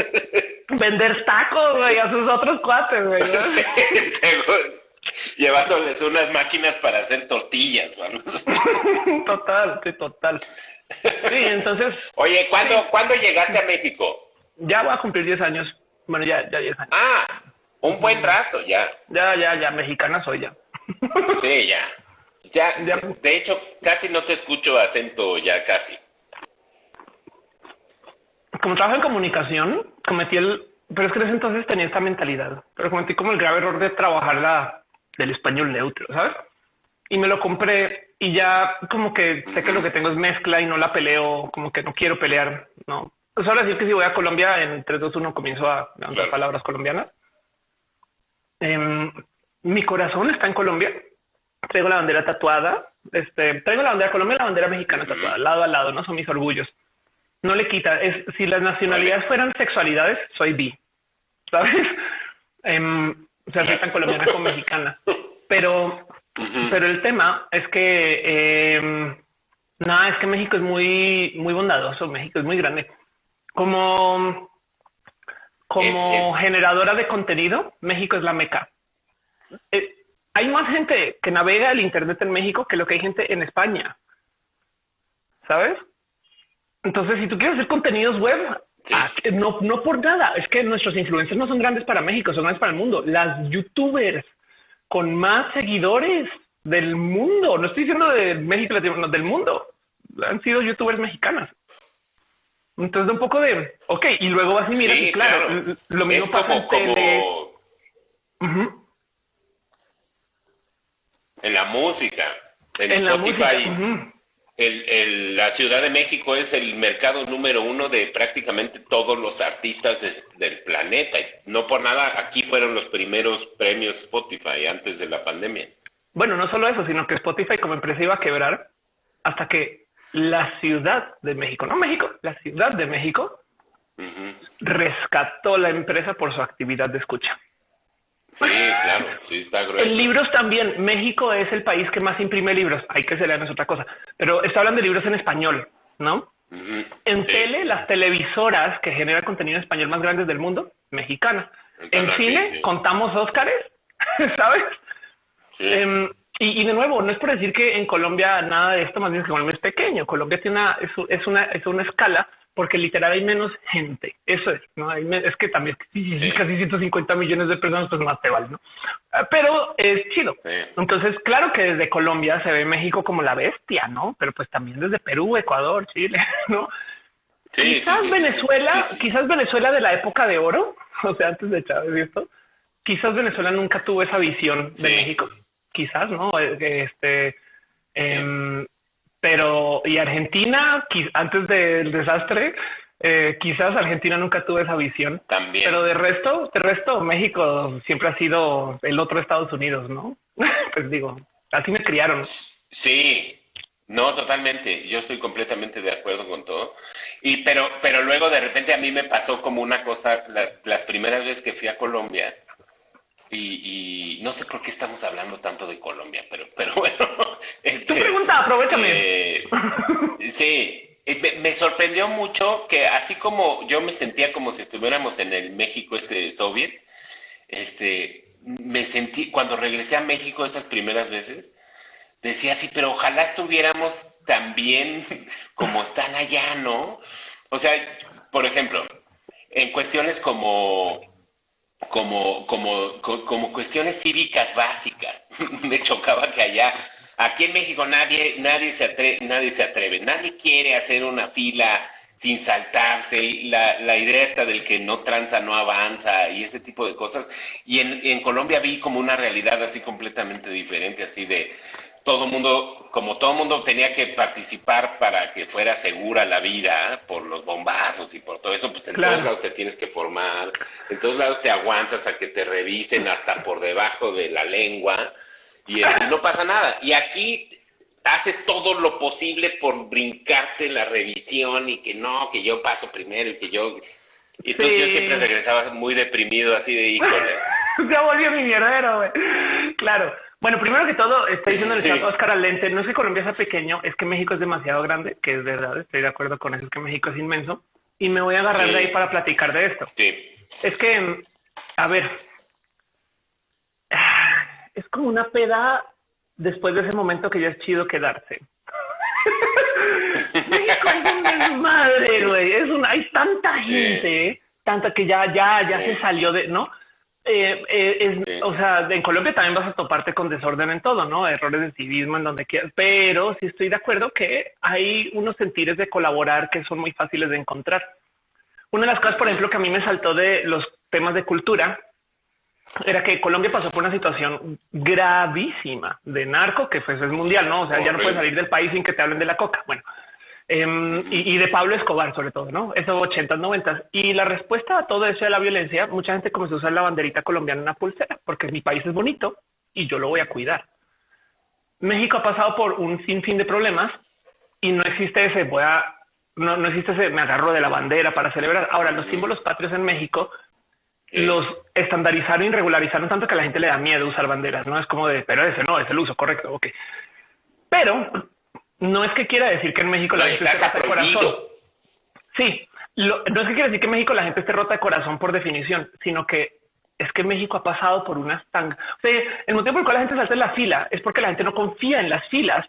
Vender tacos, güey, a sus otros cuates, güey. (laughs) (laughs) Llevándoles unas máquinas para hacer tortillas, (laughs) Total, sí, total. Sí, entonces. Oye, ¿cuándo, ¿cuándo llegaste a México? Ya voy a cumplir 10 años. Bueno, ya, ya 10 años. Ah, un buen rato ya. Ya, ya, ya, mexicana soy ya. (laughs) Sí, ya. Ya, de hecho, casi no te escucho acento ya casi. Como trabajo en comunicación, cometí el pero es que en ese entonces tenía esta mentalidad, pero cometí como el grave error de trabajar la del español neutro, ¿sabes? Y me lo compré y ya como que sé que lo que tengo es mezcla y no la peleo, como que no quiero pelear, ¿no? Pues ahora sí que si voy a Colombia en 3, 2, 1 comienzo a dar palabras colombianas. Em, mi corazón está en Colombia. Traigo la bandera tatuada. Este, traigo la bandera Colombia y la bandera mexicana tatuada, lado a lado, no son mis orgullos. No le quita. Es si las nacionalidades fueran sexualidades, soy bi, sabes? (laughs) Eh, o sea, soy tan colombiana como mexicana. (laughs) Pero, pero el tema es que eh, nada, es que México es muy, muy bondadoso. México es muy grande. Como, como generadora de contenido, México es la meca. Eh, hay más gente que navega el Internet en México que lo que hay gente en España. ¿Sabes? Entonces, si tú quieres hacer contenidos web, ah, no, no por nada, es que nuestros influencers no son grandes para México, son grandes para el mundo. Las youtubers con más seguidores del mundo, no estoy diciendo de México, del mundo, han sido youtubers mexicanas. Entonces, un poco de, ok, y luego vas y miras, claro, lo mismo pasa en tele. En la música, en, Spotify. El, la Ciudad de México es el mercado número uno de prácticamente todos los artistas del planeta. No por nada, aquí fueron los primeros premios Spotify antes de la pandemia. Bueno, no solo eso, sino que Spotify como empresa iba a quebrar hasta que la Ciudad de México, no México, la Ciudad de México rescató la empresa por su actividad de escucha. Sí, claro, sí está grueso. En libros también, México es el país que más imprime libros. Hay que se lean es otra cosa, pero está hablando de libros en español, ¿no? En tele, las televisoras que generan contenido en español más grandes del mundo, mexicanas. en cine, contamos Óscares, (laughs) ¿sabes? Em, y, de nuevo, no es por decir que en Colombia nada de esto, más bien que Colombia es pequeño. Colombia tiene una, es, una, es una escala porque literal hay menos gente. Eso es, ¿no? es que también casi 150 millones de personas, pues más te vale, ¿no? Ah, pero es chido. Entonces, claro que desde Colombia se ve México como la bestia, ¿no? Pero pues también desde Perú, Ecuador, Chile, (laughs) ¿no? quizás Venezuela, quizás Venezuela de la época de oro, (laughs) o sea, antes de Chávez, esto, quizás Venezuela nunca tuvo esa visión de México, quizás, ¿no? Este, eh, pero y Argentina, antes del desastre, eh, quizás Argentina nunca tuvo esa visión. También. Pero de resto, de resto, México siempre ha sido el otro Estados Unidos, ¿no? (laughs) pues digo, así me criaron. Sí, no, totalmente. Yo estoy completamente de acuerdo con todo. Y pero, pero luego de repente a mí me pasó como una cosa, las primeras veces que fui a Colombia, y, no sé por qué estamos hablando tanto de Colombia, pero, pero (laughs) bueno. Este, tu pregunta, aprovechame. Eh, sí, me, sorprendió mucho que así como yo me sentía como si estuviéramos en el México este soviet, este, me sentí, cuando regresé a México esas primeras veces, decía así, pero ojalá estuviéramos tan bien (laughs) como están allá, ¿no? O sea, por ejemplo, en cuestiones como como, como, como cuestiones cívicas básicas. (laughs) Me chocaba que allá, aquí en México nadie, nadie, se atreve, nadie se atreve, nadie quiere hacer una fila sin saltarse, la, la idea está del que no tranza, no avanza y ese tipo de cosas. Y en, en Colombia vi como una realidad así completamente diferente, así de, todo mundo, como todo mundo tenía que participar para que fuera segura la vida por los bombazos y por todo eso, pues en todos lados te tienes que formar, en todos lados te aguantas a que te revisen hasta por debajo de la lengua y, no pasa nada. Y aquí haces todo lo posible por brincarte la revisión y que no, que yo paso primero y que yo... Y entonces yo siempre regresaba muy deprimido, así de híjole. (laughs) ya volvió mi mierdero, güey. Claro. Bueno, primero que todo, estoy diciendo el chat Oscar Alente, no es que Colombia sea pequeño, es que México es demasiado grande, que es verdad, estoy de acuerdo con eso, es que México es inmenso, y me voy a agarrar de ahí para platicar de esto. Sí. Es que, a ver, es como una peda después de ese momento que ya es chido quedarse. (laughs) México es un desmadre, güey, es una, hay tanta gente, tanta que ya, ya, ya se salió de, ¿no? Eh, eh, o sea, en Colombia también vas a toparte con desorden en todo, ¿no? Errores de civismo en donde quieras, pero sí estoy de acuerdo que hay unos sentires de colaborar que son muy fáciles de encontrar. una de las cosas, por ejemplo, que a mí me saltó de los temas de cultura era que Colombia pasó por una situación gravísima de narco, que pues es mundial, ¿no? O sea, ya no puedes salir del país sin que te hablen de la coca. Bueno, em, y, de Pablo Escobar, sobre todo, ¿no? Esos 80, 90. Y la respuesta a todo eso de la violencia, mucha gente comenzó a usar la banderita colombiana en una pulsera, porque mi país es bonito y yo lo voy a cuidar. México ha pasado por un sinfín de problemas y no existe ese, voy a, no, no existe ese, me agarro de la bandera para celebrar. Ahora, los símbolos patrios en México los estandarizaron y regularizaron tanto que a la gente le da miedo usar banderas, ¿no? Es como de, pero ese no, es el uso correcto, ok. Pero no es que quiera decir que en México la gente esté rota de corazón. Sí, no es que quiera decir que en México la gente esté rota de corazón por definición, sino que es que México ha pasado por unas tan... O sea, el motivo por el cual la gente salta en la fila es porque la gente no confía en las filas,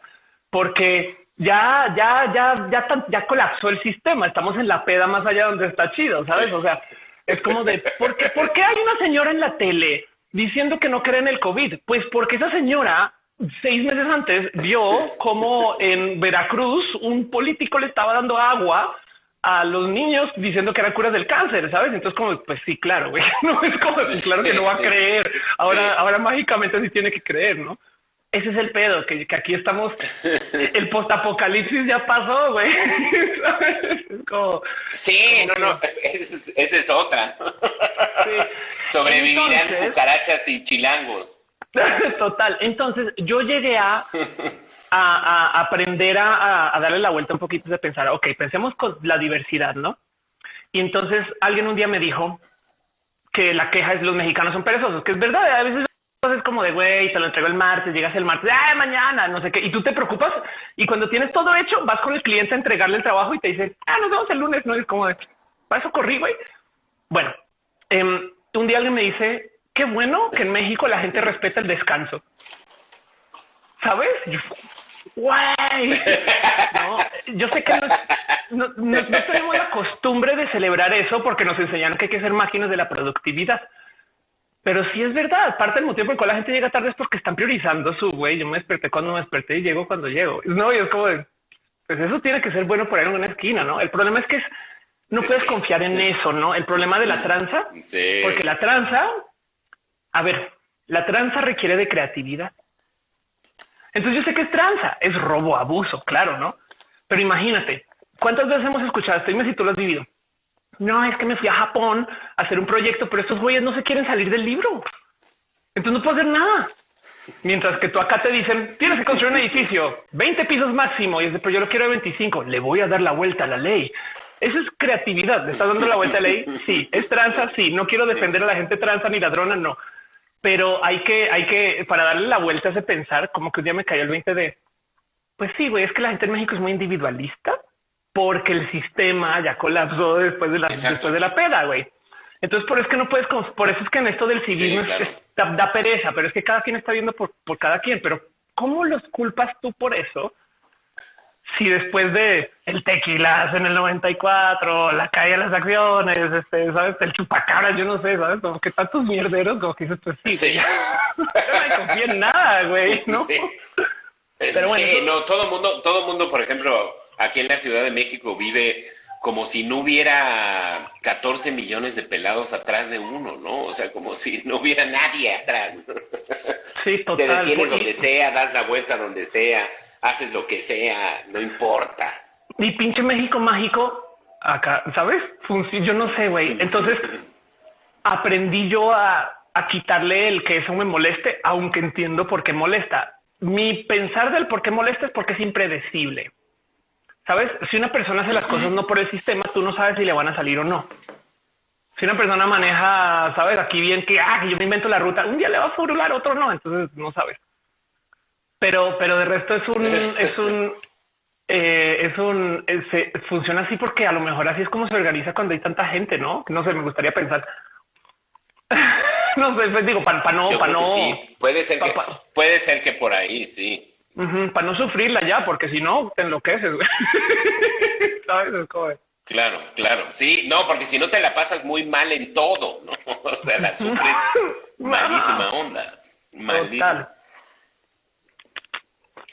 porque ya, ya, ya, ya, ya colapsó el sistema. Estamos en la peda más allá donde está chido, ¿sabes? O sea, es como de, ¿por qué, ¿por qué hay una señora en la tele diciendo que no cree en el COVID? Pues porque esa señora seis meses antes vio como en Veracruz un político le estaba dando agua a los niños diciendo que era cura del cáncer, ¿sabes? Entonces como, pues sí, claro, güey, (laughs) no es como, claro que no va a creer. Ahora, ahora mágicamente sí tiene que creer, ¿no? Ese es el pedo, que, aquí estamos, el postapocalipsis ya pasó, güey. (laughs) sí, no, no, (laughs) esa es, otra. Sobrevivirán cucarachas y chilangos. (laughs) Total, entonces yo llegué a, a, aprender a, a, darle la vuelta un poquito de pensar, ok, pensemos con la diversidad, ¿no? Y entonces alguien un día me dijo que la queja es los mexicanos son perezosos, que es verdad, a veces es como de, güey, te lo entrego el martes, llegas el martes, ah, mañana, no sé qué, y tú te preocupas y cuando tienes todo hecho, vas con el cliente a entregarle el trabajo y te dice, ah, nos vemos el lunes, no es como de, para eso corrí, güey. Bueno, em, un día alguien me dice, qué bueno que en México la gente respeta el descanso. ¿Sabes? Yo, güey, no, yo sé que no, no tenemos la costumbre de celebrar eso porque nos enseñaron que hay que ser máquinas de la productividad pero sí es verdad, parte del motivo por el cual la gente llega tarde es porque están priorizando su güey. Yo me desperté cuando me desperté y llego cuando llego. No, y es como de, pues eso tiene que ser bueno por ahí en una esquina, ¿no? El problema es que no puedes confiar en eso, ¿no? El problema de la tranza, porque la tranza, a ver, la tranza requiere de creatividad. Entonces yo sé que es tranza, es robo, abuso, claro, ¿no? Pero imagínate, ¿cuántas veces hemos escuchado esto? Dime si tú lo has vivido no, es que me fui a Japón a hacer un proyecto, pero estos güeyes no se quieren salir del libro. Entonces no puedo hacer nada. Mientras que tú acá te dicen, tienes que construir un edificio, 20 pisos máximo, y es pero yo lo quiero de 25, le voy a dar la vuelta a la ley. Eso es creatividad. ¿Le estás dando la vuelta a la ley? Sí. ¿Es tranza? Sí. No quiero defender a la gente tranza ni ladrona, no. Pero hay que, hay que, para darle la vuelta a ese pensar, como que un día me cayó el 20 de, pues sí, güey, es que la gente en México es muy individualista porque el sistema ya colapsó después de la, después de la peda, güey. Entonces, por eso es que no puedes, por eso es que en esto del civismo da, pereza, pero es que cada quien está viendo por, por cada quien. Pero, ¿cómo los culpas tú por eso? Si después de el tequilas en el 94, la calle de las acciones, este, sabes, el chupacabras, yo no sé, sabes, como que tantos mierderos, como que dices, pues sí, sí. (laughs) no me confío en nada, güey, ¿no? Pero bueno, sí, no, todo mundo, todo mundo, por ejemplo, aquí en la Ciudad de México vive como si no hubiera 14 millones de pelados atrás de uno, ¿no? O sea, como si no hubiera nadie atrás. Sí, total. Te detienes donde sea, das la vuelta donde sea, haces lo que sea, no importa. Mi pinche México mágico, acá, ¿sabes? yo no sé, güey. Entonces, (laughs) aprendí yo a, a quitarle el que eso me moleste, aunque entiendo por qué molesta. Mi pensar del por qué molesta es porque es impredecible. Sabes, si una persona hace las cosas no por el sistema, tú no sabes si le van a salir o no. Si una persona maneja, sabes, aquí bien que, ah, yo me invento la ruta, un día le va a furular, otro no, entonces no sabes. Pero, pero de resto es un, (laughs) es un, eh, es un, se, funciona así porque a lo mejor así es como se organiza cuando hay tanta gente, ¿no? No sé, me gustaría pensar. (laughs) no sé, pues digo, para no, para no. Sí. Puede ser que, puede ser que por ahí, sí para no sufrirla ya, porque si no, te enloqueces. (laughs) ¿Sabes? Claro, claro. Sí, no, porque si no te la pasas muy mal en todo, ¿no? O sea, la sufres malísima onda. Malísima.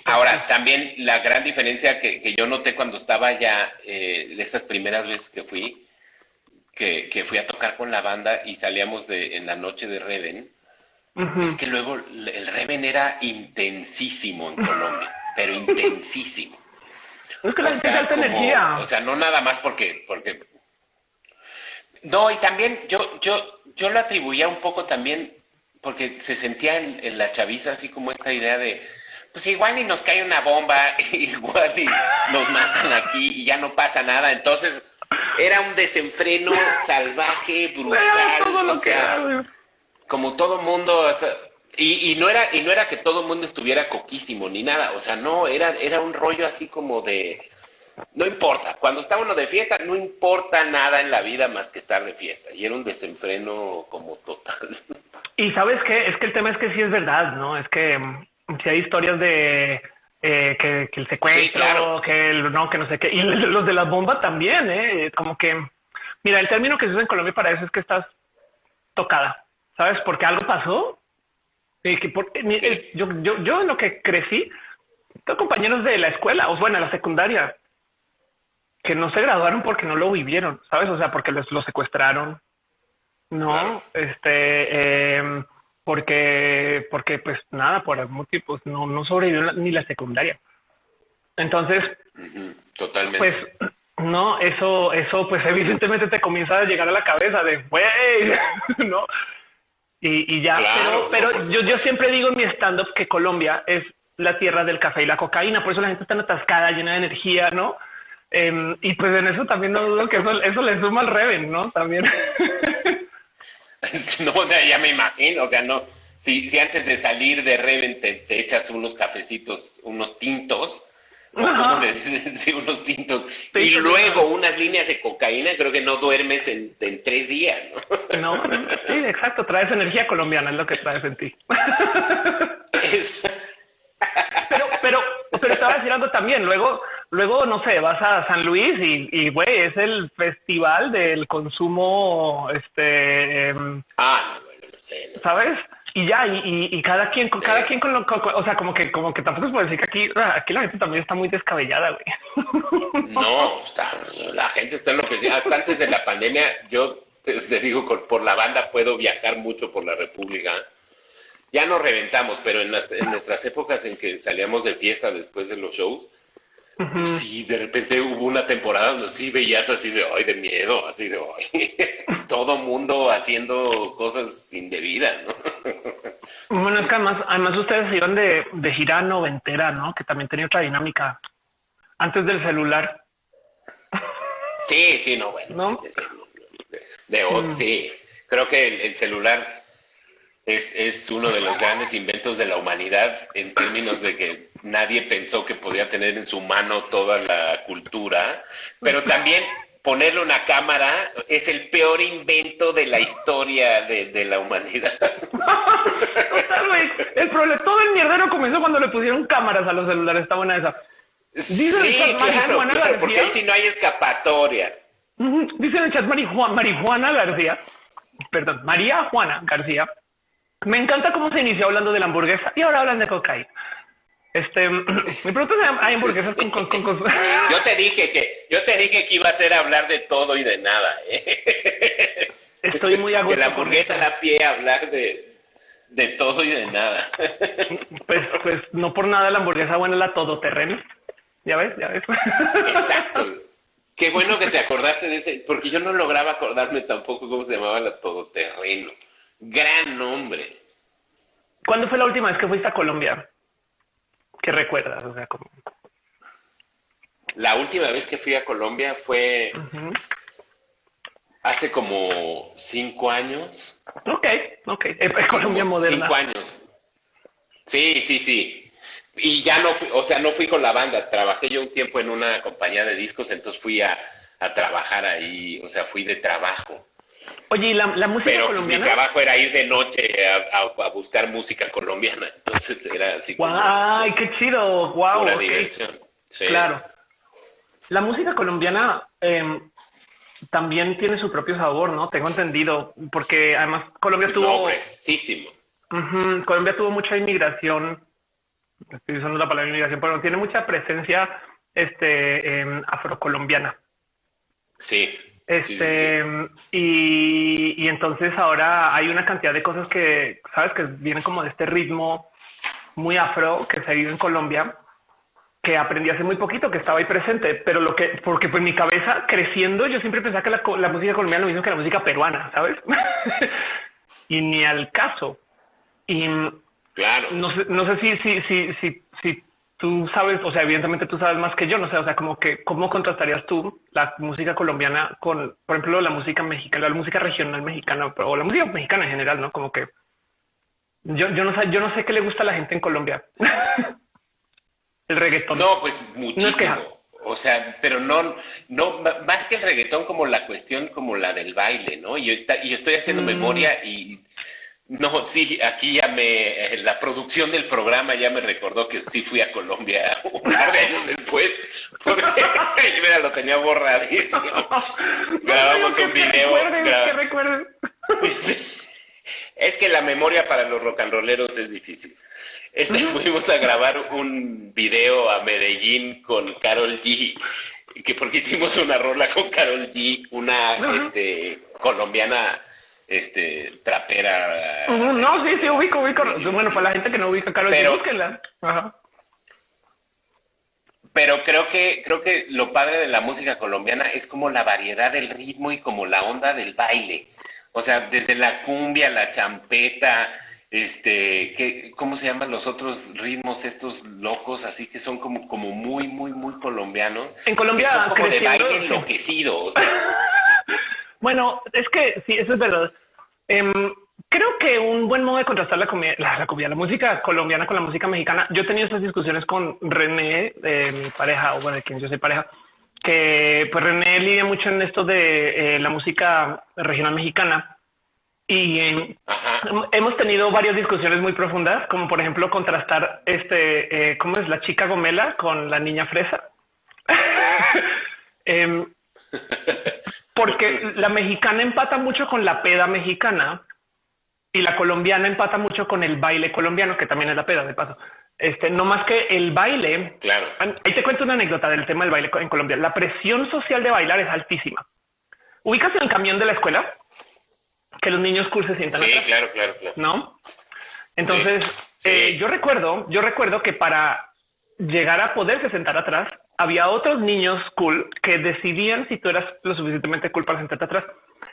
Ahora, también la gran diferencia que, yo noté cuando estaba ya, eh, esas primeras veces que fui, que, que, fui a tocar con la banda y salíamos de, en la noche de Reven, es que luego el Reven era intensísimo en Colombia, pero intensísimo. Es que la gente energía. O sea, no nada más porque, porque. No, y también yo, yo, yo lo atribuía un poco también porque se sentía en, la chaviza así como esta idea de, pues igual ni nos cae una bomba, (laughs) igual y nos matan aquí y ya no pasa nada. Entonces, era un desenfreno salvaje, brutal, o sea, como todo mundo y, y, no era y no era que todo el mundo estuviera coquísimo ni nada, o sea, no, era era un rollo así como de no importa, cuando está uno de fiesta no importa nada en la vida más que estar de fiesta y era un desenfreno como total. Y sabes qué, es que el tema es que sí es verdad, ¿no? Es que si hay historias de eh, que, el secuestro, que el no, que no sé qué, y (laughs) los de la bomba también, ¿eh? Como que, mira, el término que se usa en Colombia para eso es que estás tocada, ¿sabes? Porque algo pasó. Y que por, yo, yo, yo en lo que crecí, tengo compañeros de la escuela, o bueno, la secundaria, que no se graduaron porque no lo vivieron, ¿sabes? O sea, porque los, los secuestraron, ¿no? Este, eh, porque, porque pues nada, por algún motivo, pues, no, no sobrevivió ni la secundaria. Entonces, totalmente. Pues no, eso, eso, pues (laughs) evidentemente te comienza a llegar a la cabeza de, güey, (laughs) ¿no? Y, y ya, pero, pero yo, yo siempre digo en mi stand-up que Colombia es la tierra del café y la cocaína, por eso la gente está atascada, llena de energía, ¿no? Em, y pues en eso también no dudo que eso, eso le suma al Reven, ¿no? También. (laughs) (laughs) no, ya me imagino, o sea, no, si, si antes de salir de Reven te, echas unos cafecitos, unos tintos, ¿cómo le (laughs) Sí, unos tintos, y luego unas líneas de cocaína, creo que no duermes en, tres días, (laughs) ¿no? No, sí, exacto, traes energía colombiana, es lo que traes en ti. pero, pero, pero estaba decir algo también, luego Luego, no sé, vas a San Luis y, güey, es el festival del consumo, este... Em, ah, ¿Sabes? Y ya, y, cada quien, con cada quien con lo, o sea, como que, como que tampoco se puede decir que aquí, ah, aquí la gente también está muy descabellada, güey. No, la gente está en lo que sea. Hasta antes de la pandemia, yo te, digo, por la banda puedo viajar mucho por la República. Ya nos reventamos, pero en, en nuestras épocas en que salíamos de fiesta después de los shows, Sí, de repente hubo una temporada donde sí veías así de hoy de miedo, así de hoy. (laughs) Todo mundo haciendo cosas indebidas, ¿no? (laughs) bueno, es que además, además ustedes iban de, de gira noventera, ¿no? Que también tenía otra dinámica antes del celular. Sí, sí, no, bueno. De, mm. Sí, creo que el, celular es, es uno de los grandes inventos de la humanidad en términos de que nadie pensó que podía tener en su mano toda la cultura, pero también ponerle una cámara es el peor invento de la historia de, la humanidad. (laughs) el problema, todo el mierdero comenzó cuando le pusieron cámaras a los celulares, está buena esa. sí, claro, porque ahí sí no hay escapatoria. Dice en el chat Marijuana, Marijuana García, perdón, María Juana García. Me encanta cómo se inició hablando de la hamburguesa y ahora hablan de cocaína. Este, (clears throat) mi pregunta es, ¿hay hamburguesas con, con, con, (laughs) Yo te dije que, yo te dije que iba a ser hablar de todo y de nada. ¿eh? (laughs) Estoy muy a gusto. Que la hamburguesa da pie a hablar de, de todo y de nada. (laughs) Pues, pues no por nada la hamburguesa buena es la todoterreno. Ya ves, ya ves. Exacto. Qué bueno que te acordaste de ese, porque yo no lograba acordarme tampoco cómo se llamaba la todoterreno. Gran nombre. ¿Cuándo fue la última vez que fuiste a Colombia? ¿Qué recuerdas? O sea, como... La última vez que fui a Colombia fue hace como cinco años. Ok, ok. Es Colombia moderna. Cinco años. Sí, sí, sí. Y ya no fui, o sea, no fui con la banda. Trabajé yo un tiempo en una compañía de discos, entonces fui a, a trabajar ahí, o sea, fui de trabajo. Oye, ¿y la, música Pero colombiana? Pues, mi trabajo era ir de noche a, buscar música colombiana, (laughs) entonces era así como... ¡Ay, qué chido! ¡Wow! Una diversión. Claro. La música colombiana em, también tiene su propio sabor, ¿no? Tengo entendido, porque además Colombia tuvo... No, Colombia tuvo mucha inmigración, estoy usando la palabra inmigración, pero tiene mucha presencia este, afrocolombiana. Sí, Este, Y, y, entonces ahora hay una cantidad de cosas que, sabes, que vienen como de este ritmo muy afro que se vive en Colombia, que aprendí hace muy poquito, que estaba ahí presente, pero lo que, porque pues mi cabeza creciendo, yo siempre pensaba que la, la música colombiana lo mismo que la música peruana, ¿sabes? (laughs) y ni al caso. Y claro. no sé, no sé si, si, si, si tú sabes, o sea, evidentemente tú sabes más que yo, no sé, o sea, como que cómo contrastarías tú la música colombiana con, por ejemplo, la música mexicana, la música regional mexicana o la música mexicana en general, ¿no? Como que yo, yo no sé, yo no sé qué le gusta a la gente en Colombia. (laughs) el reggaetón. No, pues muchísimo. o sea, pero no, no, más que el reggaetón como la cuestión como la del baile, ¿no? Y yo, y estoy haciendo mm. memoria y no, sí, aquí ya me, la producción del programa ya me recordó que sí fui a Colombia (laughs) un par de años después, porque (laughs) mira, lo tenía borradísimo. (laughs) Grabamos un video. es que la memoria para los rock and rolleros es difícil. Este, fuimos a grabar un video a Medellín con Carol G, que porque hicimos una rola con Carol G, una este, colombiana este trapera. no, sí, sí, ubico, ubico. Bueno, para la gente que no ubica Carol pero, Ajá. Pero creo que, creo que lo padre de la música colombiana es como la variedad del ritmo y como la onda del baile. O sea, desde la cumbia, la champeta, este, ¿qué, ¿cómo se llaman los otros ritmos estos locos? Así que son como, como muy, muy, muy colombianos. En Colombia. son como de baile enloquecido. O sea. (laughs) Bueno, es que sí, eso es verdad. Em, creo que un buen modo de contrastar la comida, la, comida, la música colombiana con la música mexicana. Yo he tenido esas discusiones con René, de mi pareja, o bueno, de quien yo soy pareja, que pues René lidia mucho en esto de eh, la música regional mexicana. Y em, hemos tenido varias discusiones muy profundas, como por ejemplo contrastar este, eh, ¿cómo es la chica gomela con la niña fresa? (laughs) porque la mexicana empata mucho con la peda mexicana y la colombiana empata mucho con el baile colombiano, que también es la peda de paso. Este, no más que el baile. Claro. Ahí te cuento una anécdota del tema del baile en Colombia. La presión social de bailar es altísima. Ubicas en el camión de la escuela que los niños cursos sientan. Sí, claro, claro, claro. No. Entonces, eh, yo recuerdo, yo recuerdo que para llegar a poderse sentar atrás, había otros niños cool que decidían si tú eras lo suficientemente cool para sentarte atrás.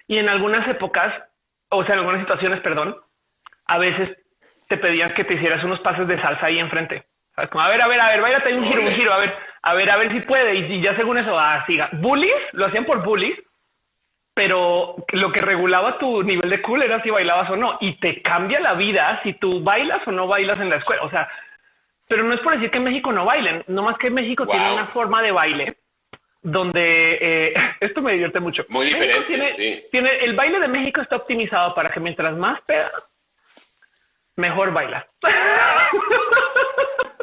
Y en algunas épocas, o sea, en algunas situaciones, perdón, a veces te pedían que te hicieras unos pases de salsa ahí enfrente. Como, a ver, a ver, a ver, váyate un giro, un giro, a ver, a ver, a ver si puede. Y, ya según eso, ah, siga. Bullies, lo hacían por bullies, pero lo que regulaba tu nivel de cool era si bailabas o no. Y te cambia la vida si tú bailas o no bailas en la escuela. O sea, pero no es por decir que en México no bailen, no más que México tiene una forma de baile donde eh, (laughs) esto me divierte mucho. Muy diferente. Tiene, el baile de México está optimizado para que mientras más peda, mejor baila. (laughs)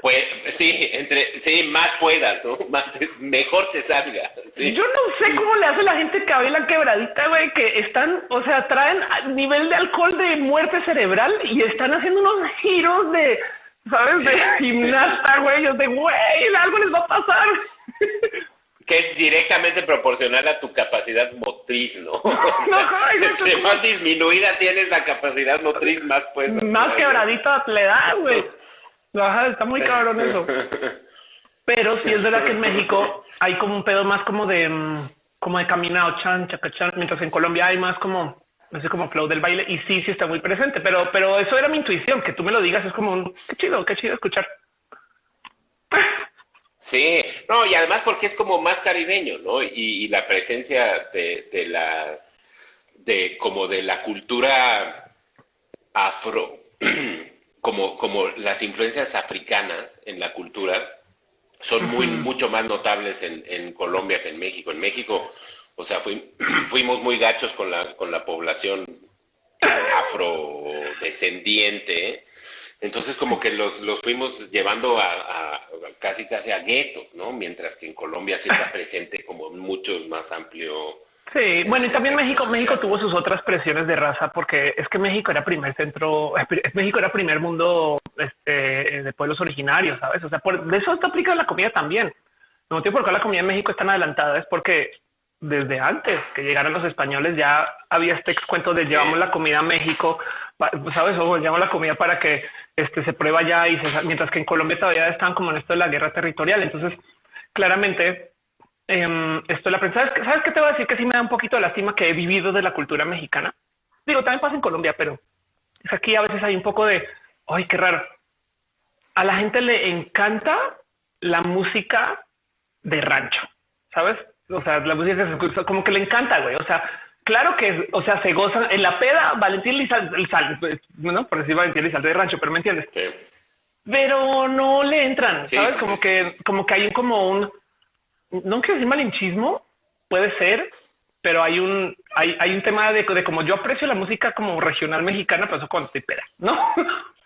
Pues sí, entre sí, más puedas, ¿no? (laughs) Más mejor te salga. Yo no sé cómo le hace la gente que baila quebradita, güey, que están, o sea, traen nivel de alcohol de muerte cerebral y están haciendo unos giros de ¿sabes? De (laughs) gimnasta, güey. Yo de, güey, algo les va a pasar. Que es directamente proporcional a tu capacidad motriz, ¿no? (laughs) (laughs) entre más disminuida tienes la capacidad motriz, más pues. Más quebradita le da, güey. está muy cabrón eso. Pero si es verdad que en México hay como un pedo más como de, mm, como de caminado, chan, chacachan, mientras en Colombia hay más como no sé como flow del baile y sí, sí está muy presente, pero, pero eso era mi intuición, que tú me lo digas es como un, qué chido, qué chido escuchar. Sí, no, y además porque es como más caribeño, ¿no? Y, la presencia de, de, la, de como de la cultura afro, (clears throat) como, como las influencias africanas en la cultura, son muy, mucho más notables en, en Colombia que en México. En México, o sea, (clears throat) fuimos muy gachos con la, con la población afrodescendiente. Entonces, como que los, los fuimos llevando a, casi casi a guetos, ¿no? Mientras que en Colombia sí está presente como mucho más amplio. Sí, bueno, y también México, México tuvo sus otras presiones de raza, porque es que México era primer centro, (laughs) México era primer mundo este, de pueblos originarios, ¿sabes? O sea, por, de eso está aplicada la comida también. El motivo por qué la comida en México es tan adelantada es porque desde antes que llegaran los españoles. Ya había este cuento de llevamos la comida a México, sabes, o llevamos la comida para que este, se prueba ya y se, mientras que en Colombia todavía están como en esto de la guerra territorial. Entonces, claramente, eh, esto la prensa. ¿Sabes, ¿Sabes qué te voy a decir? Que sí me da un poquito de lástima que he vivido de la cultura mexicana. Digo, también pasa en Colombia, pero es aquí a veces hay un poco de, ay, qué raro. A la gente le encanta la música de rancho, ¿sabes? O sea, la música como que le encanta, güey. O sea, claro que, o sea, se gozan en la peda, Valentín Lizalde, pues, ¿no? Por decir Valentín Lizalde de rancho, pero me entiendes. Pero no le entran, ¿sabes? como que, como que hay como un, no quiero decir malinchismo, puede ser, pero hay un, hay, hay un tema de, de como yo aprecio la música como regional mexicana, pero eso cuando estoy peda, ¿no? (laughs)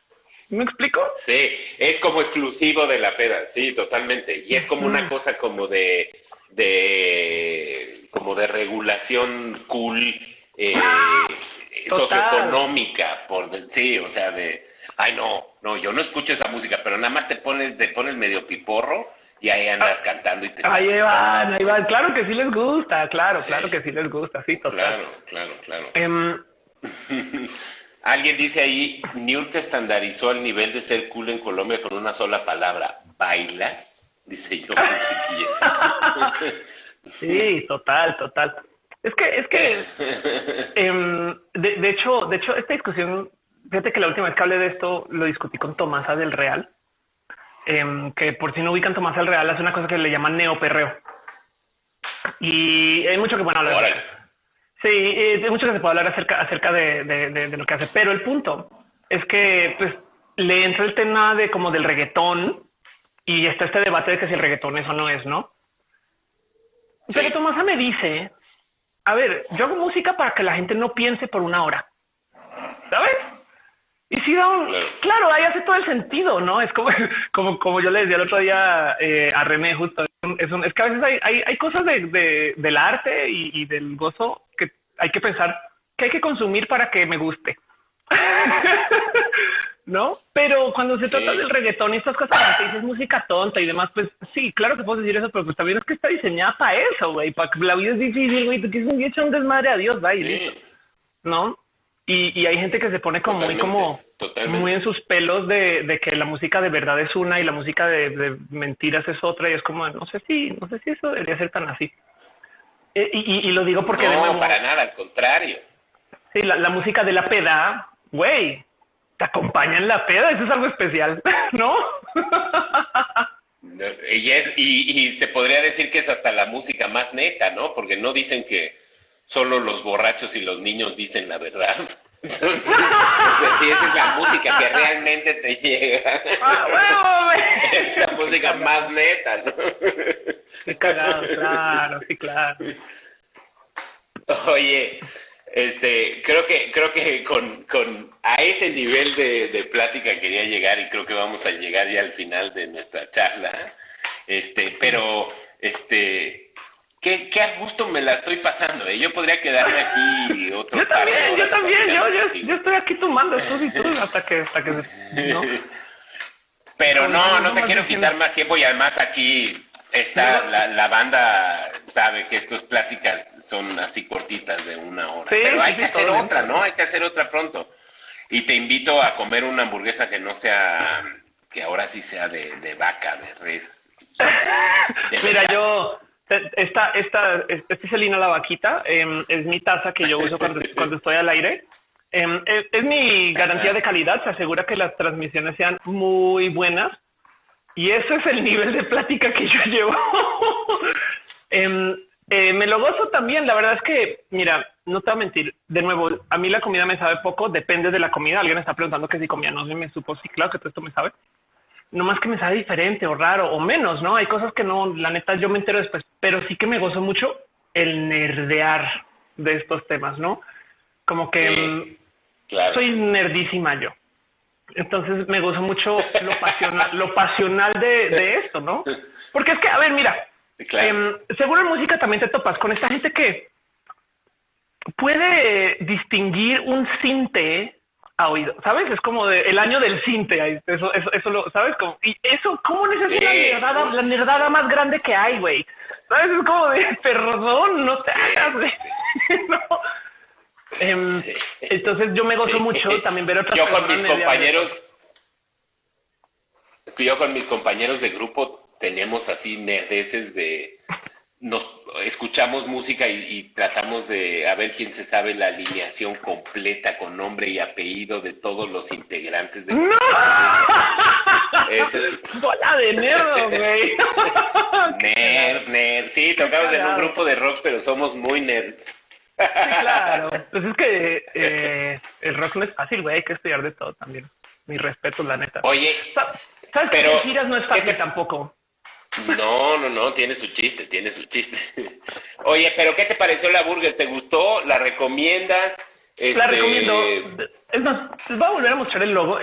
¿Me explico? Sí, es como exclusivo de la peda, sí, totalmente. Y es como una cosa como de, de como de regulación cool eh, socioeconómica, por sí, o sea, de ay no, no, yo no escucho esa música, pero nada más te pones, te pones medio piporro y ahí andas ah, cantando y te Ahí van, ahí van, claro que sí les gusta, claro, claro que sí les gusta, sí, total. Claro, claro, claro. Em, (laughs) Alguien dice ahí, Niurka estandarizó el nivel de ser cool en Colombia con una sola palabra. ¿Bailas? Dice yo. sí, total, total. Es que, es que, em, de, hecho, de hecho, esta discusión, fíjate que la última vez que hablé de esto, lo discutí con Tomasa del Real, em, que por si no ubican Tomasa del Real, hace una cosa que le llaman neoperreo. Y hay mucho que bueno hablar. Sí, eh, hay mucho que se puede hablar acerca, acerca de, de, lo que hace, pero el punto es que pues le entra el tema de como del reggaetón y está este debate de que si el reggaetón es o no es, ¿no? Pero Tomasa me dice, a ver, yo hago música para que la gente no piense por una hora, ¿sabes? Y si da un, claro. ahí hace todo el sentido, ¿no? Es como, (laughs) como, como yo le decía el otro día eh, a René justo, es, es, que a veces hay, hay, hay cosas de, de, del arte y, y, del gozo que hay que pensar que hay que consumir para que me guste. (laughs) ¿No? Pero cuando se trata del reggaetón y estas cosas, que dices música tonta y demás, pues sí, claro que puedo decir eso, pero pues también es que está diseñada para eso, güey, para que la vida es difícil, güey, tú quieres un un desmadre a Dios, ¿no? Y, y, hay gente que se pone como muy como muy en sus pelos de, de, que la música de verdad es una y la música de, de, mentiras es otra y es como no sé si no sé si eso debería ser tan así. Eh, y, y, lo digo porque no para nada al contrario. Sí la, la música de la peda güey te acompaña en la peda eso es algo especial (laughs) no y es y, y se podría decir que es hasta la música más neta no porque no dicen que solo los borrachos y los niños dicen la verdad. (laughs) Entonces, o sea, si esa es la música que realmente te llega. Ah, es la música más neta, ¿no? Qué cagado, claro, sí, claro. Oye, este, creo que, creo que con, con a ese nivel de, de plática quería llegar y creo que vamos a llegar ya al final de nuestra charla. Este, pero, este, qué, qué a gusto me la estoy pasando. ¿eh? Yo podría quedarme aquí otro Yo también, yo también, yo, yo, yo, estoy aquí tomando tú y tú hasta que, hasta que ¿no? (laughs) Pero no, no, te quiero quitar más tiempo y además aquí está la, la, banda sabe que estas pláticas son así cortitas de una hora. Pero hay que hacer otra, ¿no? Hay que hacer otra pronto. Y te invito a comer una hamburguesa que no sea, que ahora sí sea de, de vaca, de res. Mira, yo esta, esta, este es el la vaquita. Em, es mi taza que yo uso cuando, (laughs) cuando estoy al aire. Em, es, mi garantía de calidad. Se asegura que las transmisiones sean muy buenas. Y ese es el nivel de plática que yo llevo. (laughs) Em, eh, me lo gozo también. La verdad es que, mira, no te voy a mentir. De nuevo, a mí la comida me sabe poco. Depende de la comida. Alguien está preguntando que si comía no sé, me supo. Sí, claro que todo esto me sabe no más que me sabe diferente o raro o menos, ¿no? Hay cosas que no, la neta, yo me entero después, pero sí que me gozo mucho el nerdear de estos temas, ¿no? Como que mm, soy nerdísima yo. Entonces me gozo mucho lo pasional, lo pasional de, esto, ¿no? (laughs) Porque es que, a ver, mira, em, seguro en música también te topas con esta gente que puede distinguir un cinte oído, ¿sabes? Es como de, el año del cinte, eso, eso, eso lo, ¿sabes? Como, y eso, ¿cómo es la nerdada, la nerdada más grande que hay, güey? ¿Sabes? Es como de (laughs) perdón, no te hagas. (laughs) Em, entonces yo me gozo mucho (laughs) también ver otras Yo con mis compañeros, yo con mis compañeros de grupo tenemos así nerdeces de nos escuchamos música y, tratamos de a ver quién se sabe la alineación completa con nombre y apellido de todos los integrantes de ¡No! (laughs) Bola de nerd, güey. (laughs) nerd, nerd. Sí, tocamos en un grupo de rock, pero somos muy nerds. sí, claro. (laughs) Pues es que eh, el rock no es fácil, güey. Hay que estudiar de todo también. Mi respeto, la neta. Oye, ¿sabes pero, que giras no es fácil tampoco? No, no, no, tiene su chiste, tiene su chiste. Oye, pero ¿qué te pareció la burger? ¿Te gustó? ¿La recomiendas? La este, recomiendo. Es más, les voy a volver a mostrar el logo.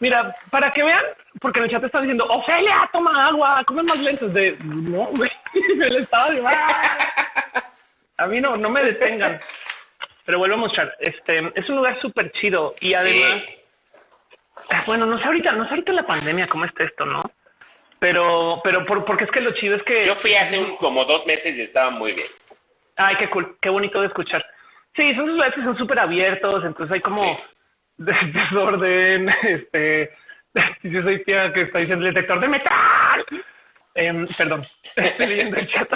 Mira, para que vean, porque en el chat están diciendo, Ofelia, toma agua, come más lentes de... No, güey, (laughs) me le estaba A mí no, no me detengan. Pero vuelvo a mostrar. Este, es un lugar súper chido y además... Bueno, no sé ahorita, no sé ahorita la pandemia cómo está esto, ¿no? Pero, pero por, porque es que lo chido es que... Yo fui hace como dos meses y estaba muy bien. Ay, qué cool, qué bonito de escuchar. Sí, son lugares que son súper abiertos, entonces hay como (laughs) desorden, este... (laughs) Yo soy tía que está diciendo el detector de metal. Em, perdón, (laughs) estoy leyendo el chat.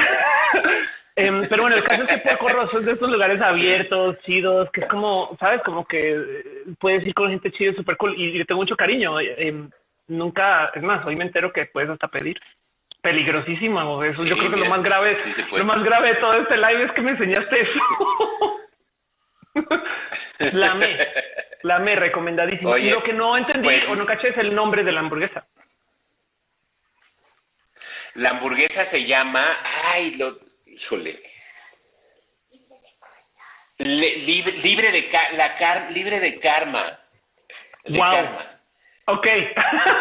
Em, pero bueno, el caso es que Porco Rosso es de estos lugares abiertos, chidos, que es como, ¿sabes? Como que eh, puedes ir con gente chida, súper cool. Y, le tengo mucho cariño. Em, nunca, es más, hoy me entero que puedes hasta pedir. Peligrosísimo, eso. yo creo que lo más grave, lo más grave de todo este live es que me enseñaste (laughs) eso. la me, la me, recomendadísimo. y lo que no entendí pues o no caché es el nombre de la hamburguesa. La hamburguesa se llama, ay, lo, híjole. libre, de la car, libre de karma. De karma. Ok.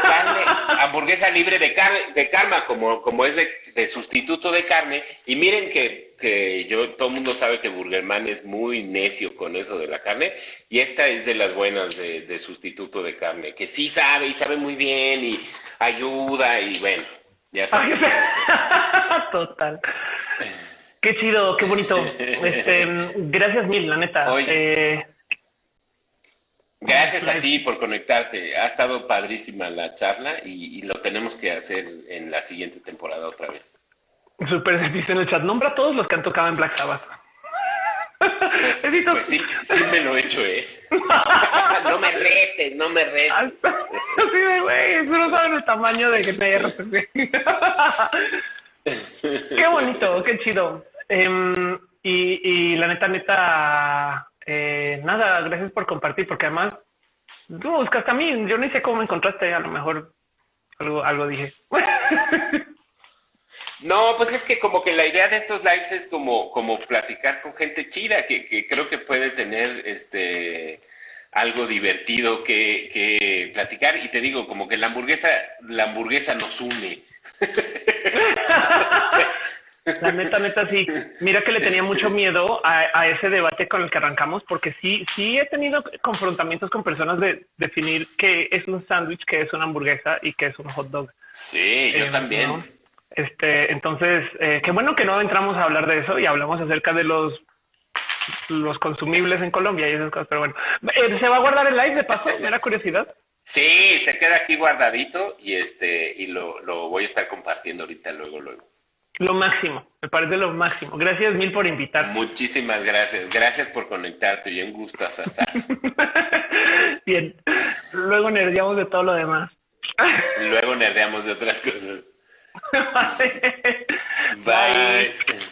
Carne, hamburguesa libre de, carne, de karma, como, como es de, sustituto de carne. Y miren que, que yo, todo el mundo sabe que Burgerman es muy necio con eso de la carne. Y esta es de las buenas de, de sustituto de carne, que sí sabe y sabe muy bien y ayuda y bueno, ya sabes. (laughs) Total. Qué chido, qué bonito. (laughs) Este, gracias mil, la neta. Eh, Gracias a ti por conectarte. Ha estado padrísima la charla y, lo tenemos que hacer en la siguiente temporada otra vez. Super, (laughs) dice en el chat, nombra a todos los que han tocado en Black Sabbath. Pues, (laughs) pues sí, sí me lo he hecho, ¿eh? (laughs) no me retes, no me retes. Sí, güey, no saben el tamaño de que te Qué bonito, qué chido. Em, y, y la neta, neta, eh, nada, gracias por compartir, porque además tú buscaste a mí, yo ni sé cómo me encontraste, a lo mejor algo, algo dije. (laughs) No, pues es que como que la idea de estos lives es como, como platicar con gente chida, que, que creo que puede tener este algo divertido que, que platicar. Y te digo, como que la hamburguesa, la hamburguesa nos une. (laughs) La neta, neta, sí. Mira que le tenía mucho miedo a, ese debate con el que arrancamos, porque sí, sí he tenido confrontamientos con personas de definir qué es un sándwich, qué es una hamburguesa y qué es un hot dog. Sí, yo eh, también. Este, entonces, eh, qué bueno que no entramos a hablar de eso y hablamos acerca de los los consumibles en Colombia y esas cosas. Pero bueno, eh, ¿se va a guardar el live de paso? ¿Me da curiosidad? Sí, se queda aquí guardadito y este y lo, lo voy a estar compartiendo ahorita luego, luego. Lo máximo, me parece lo máximo. Gracias mil por invitar. Muchísimas gracias. Gracias por conectarte y un gusto (laughs) Bien. Luego nerdeamos de todo lo demás. Luego nerdeamos de otras cosas. (laughs) Bye.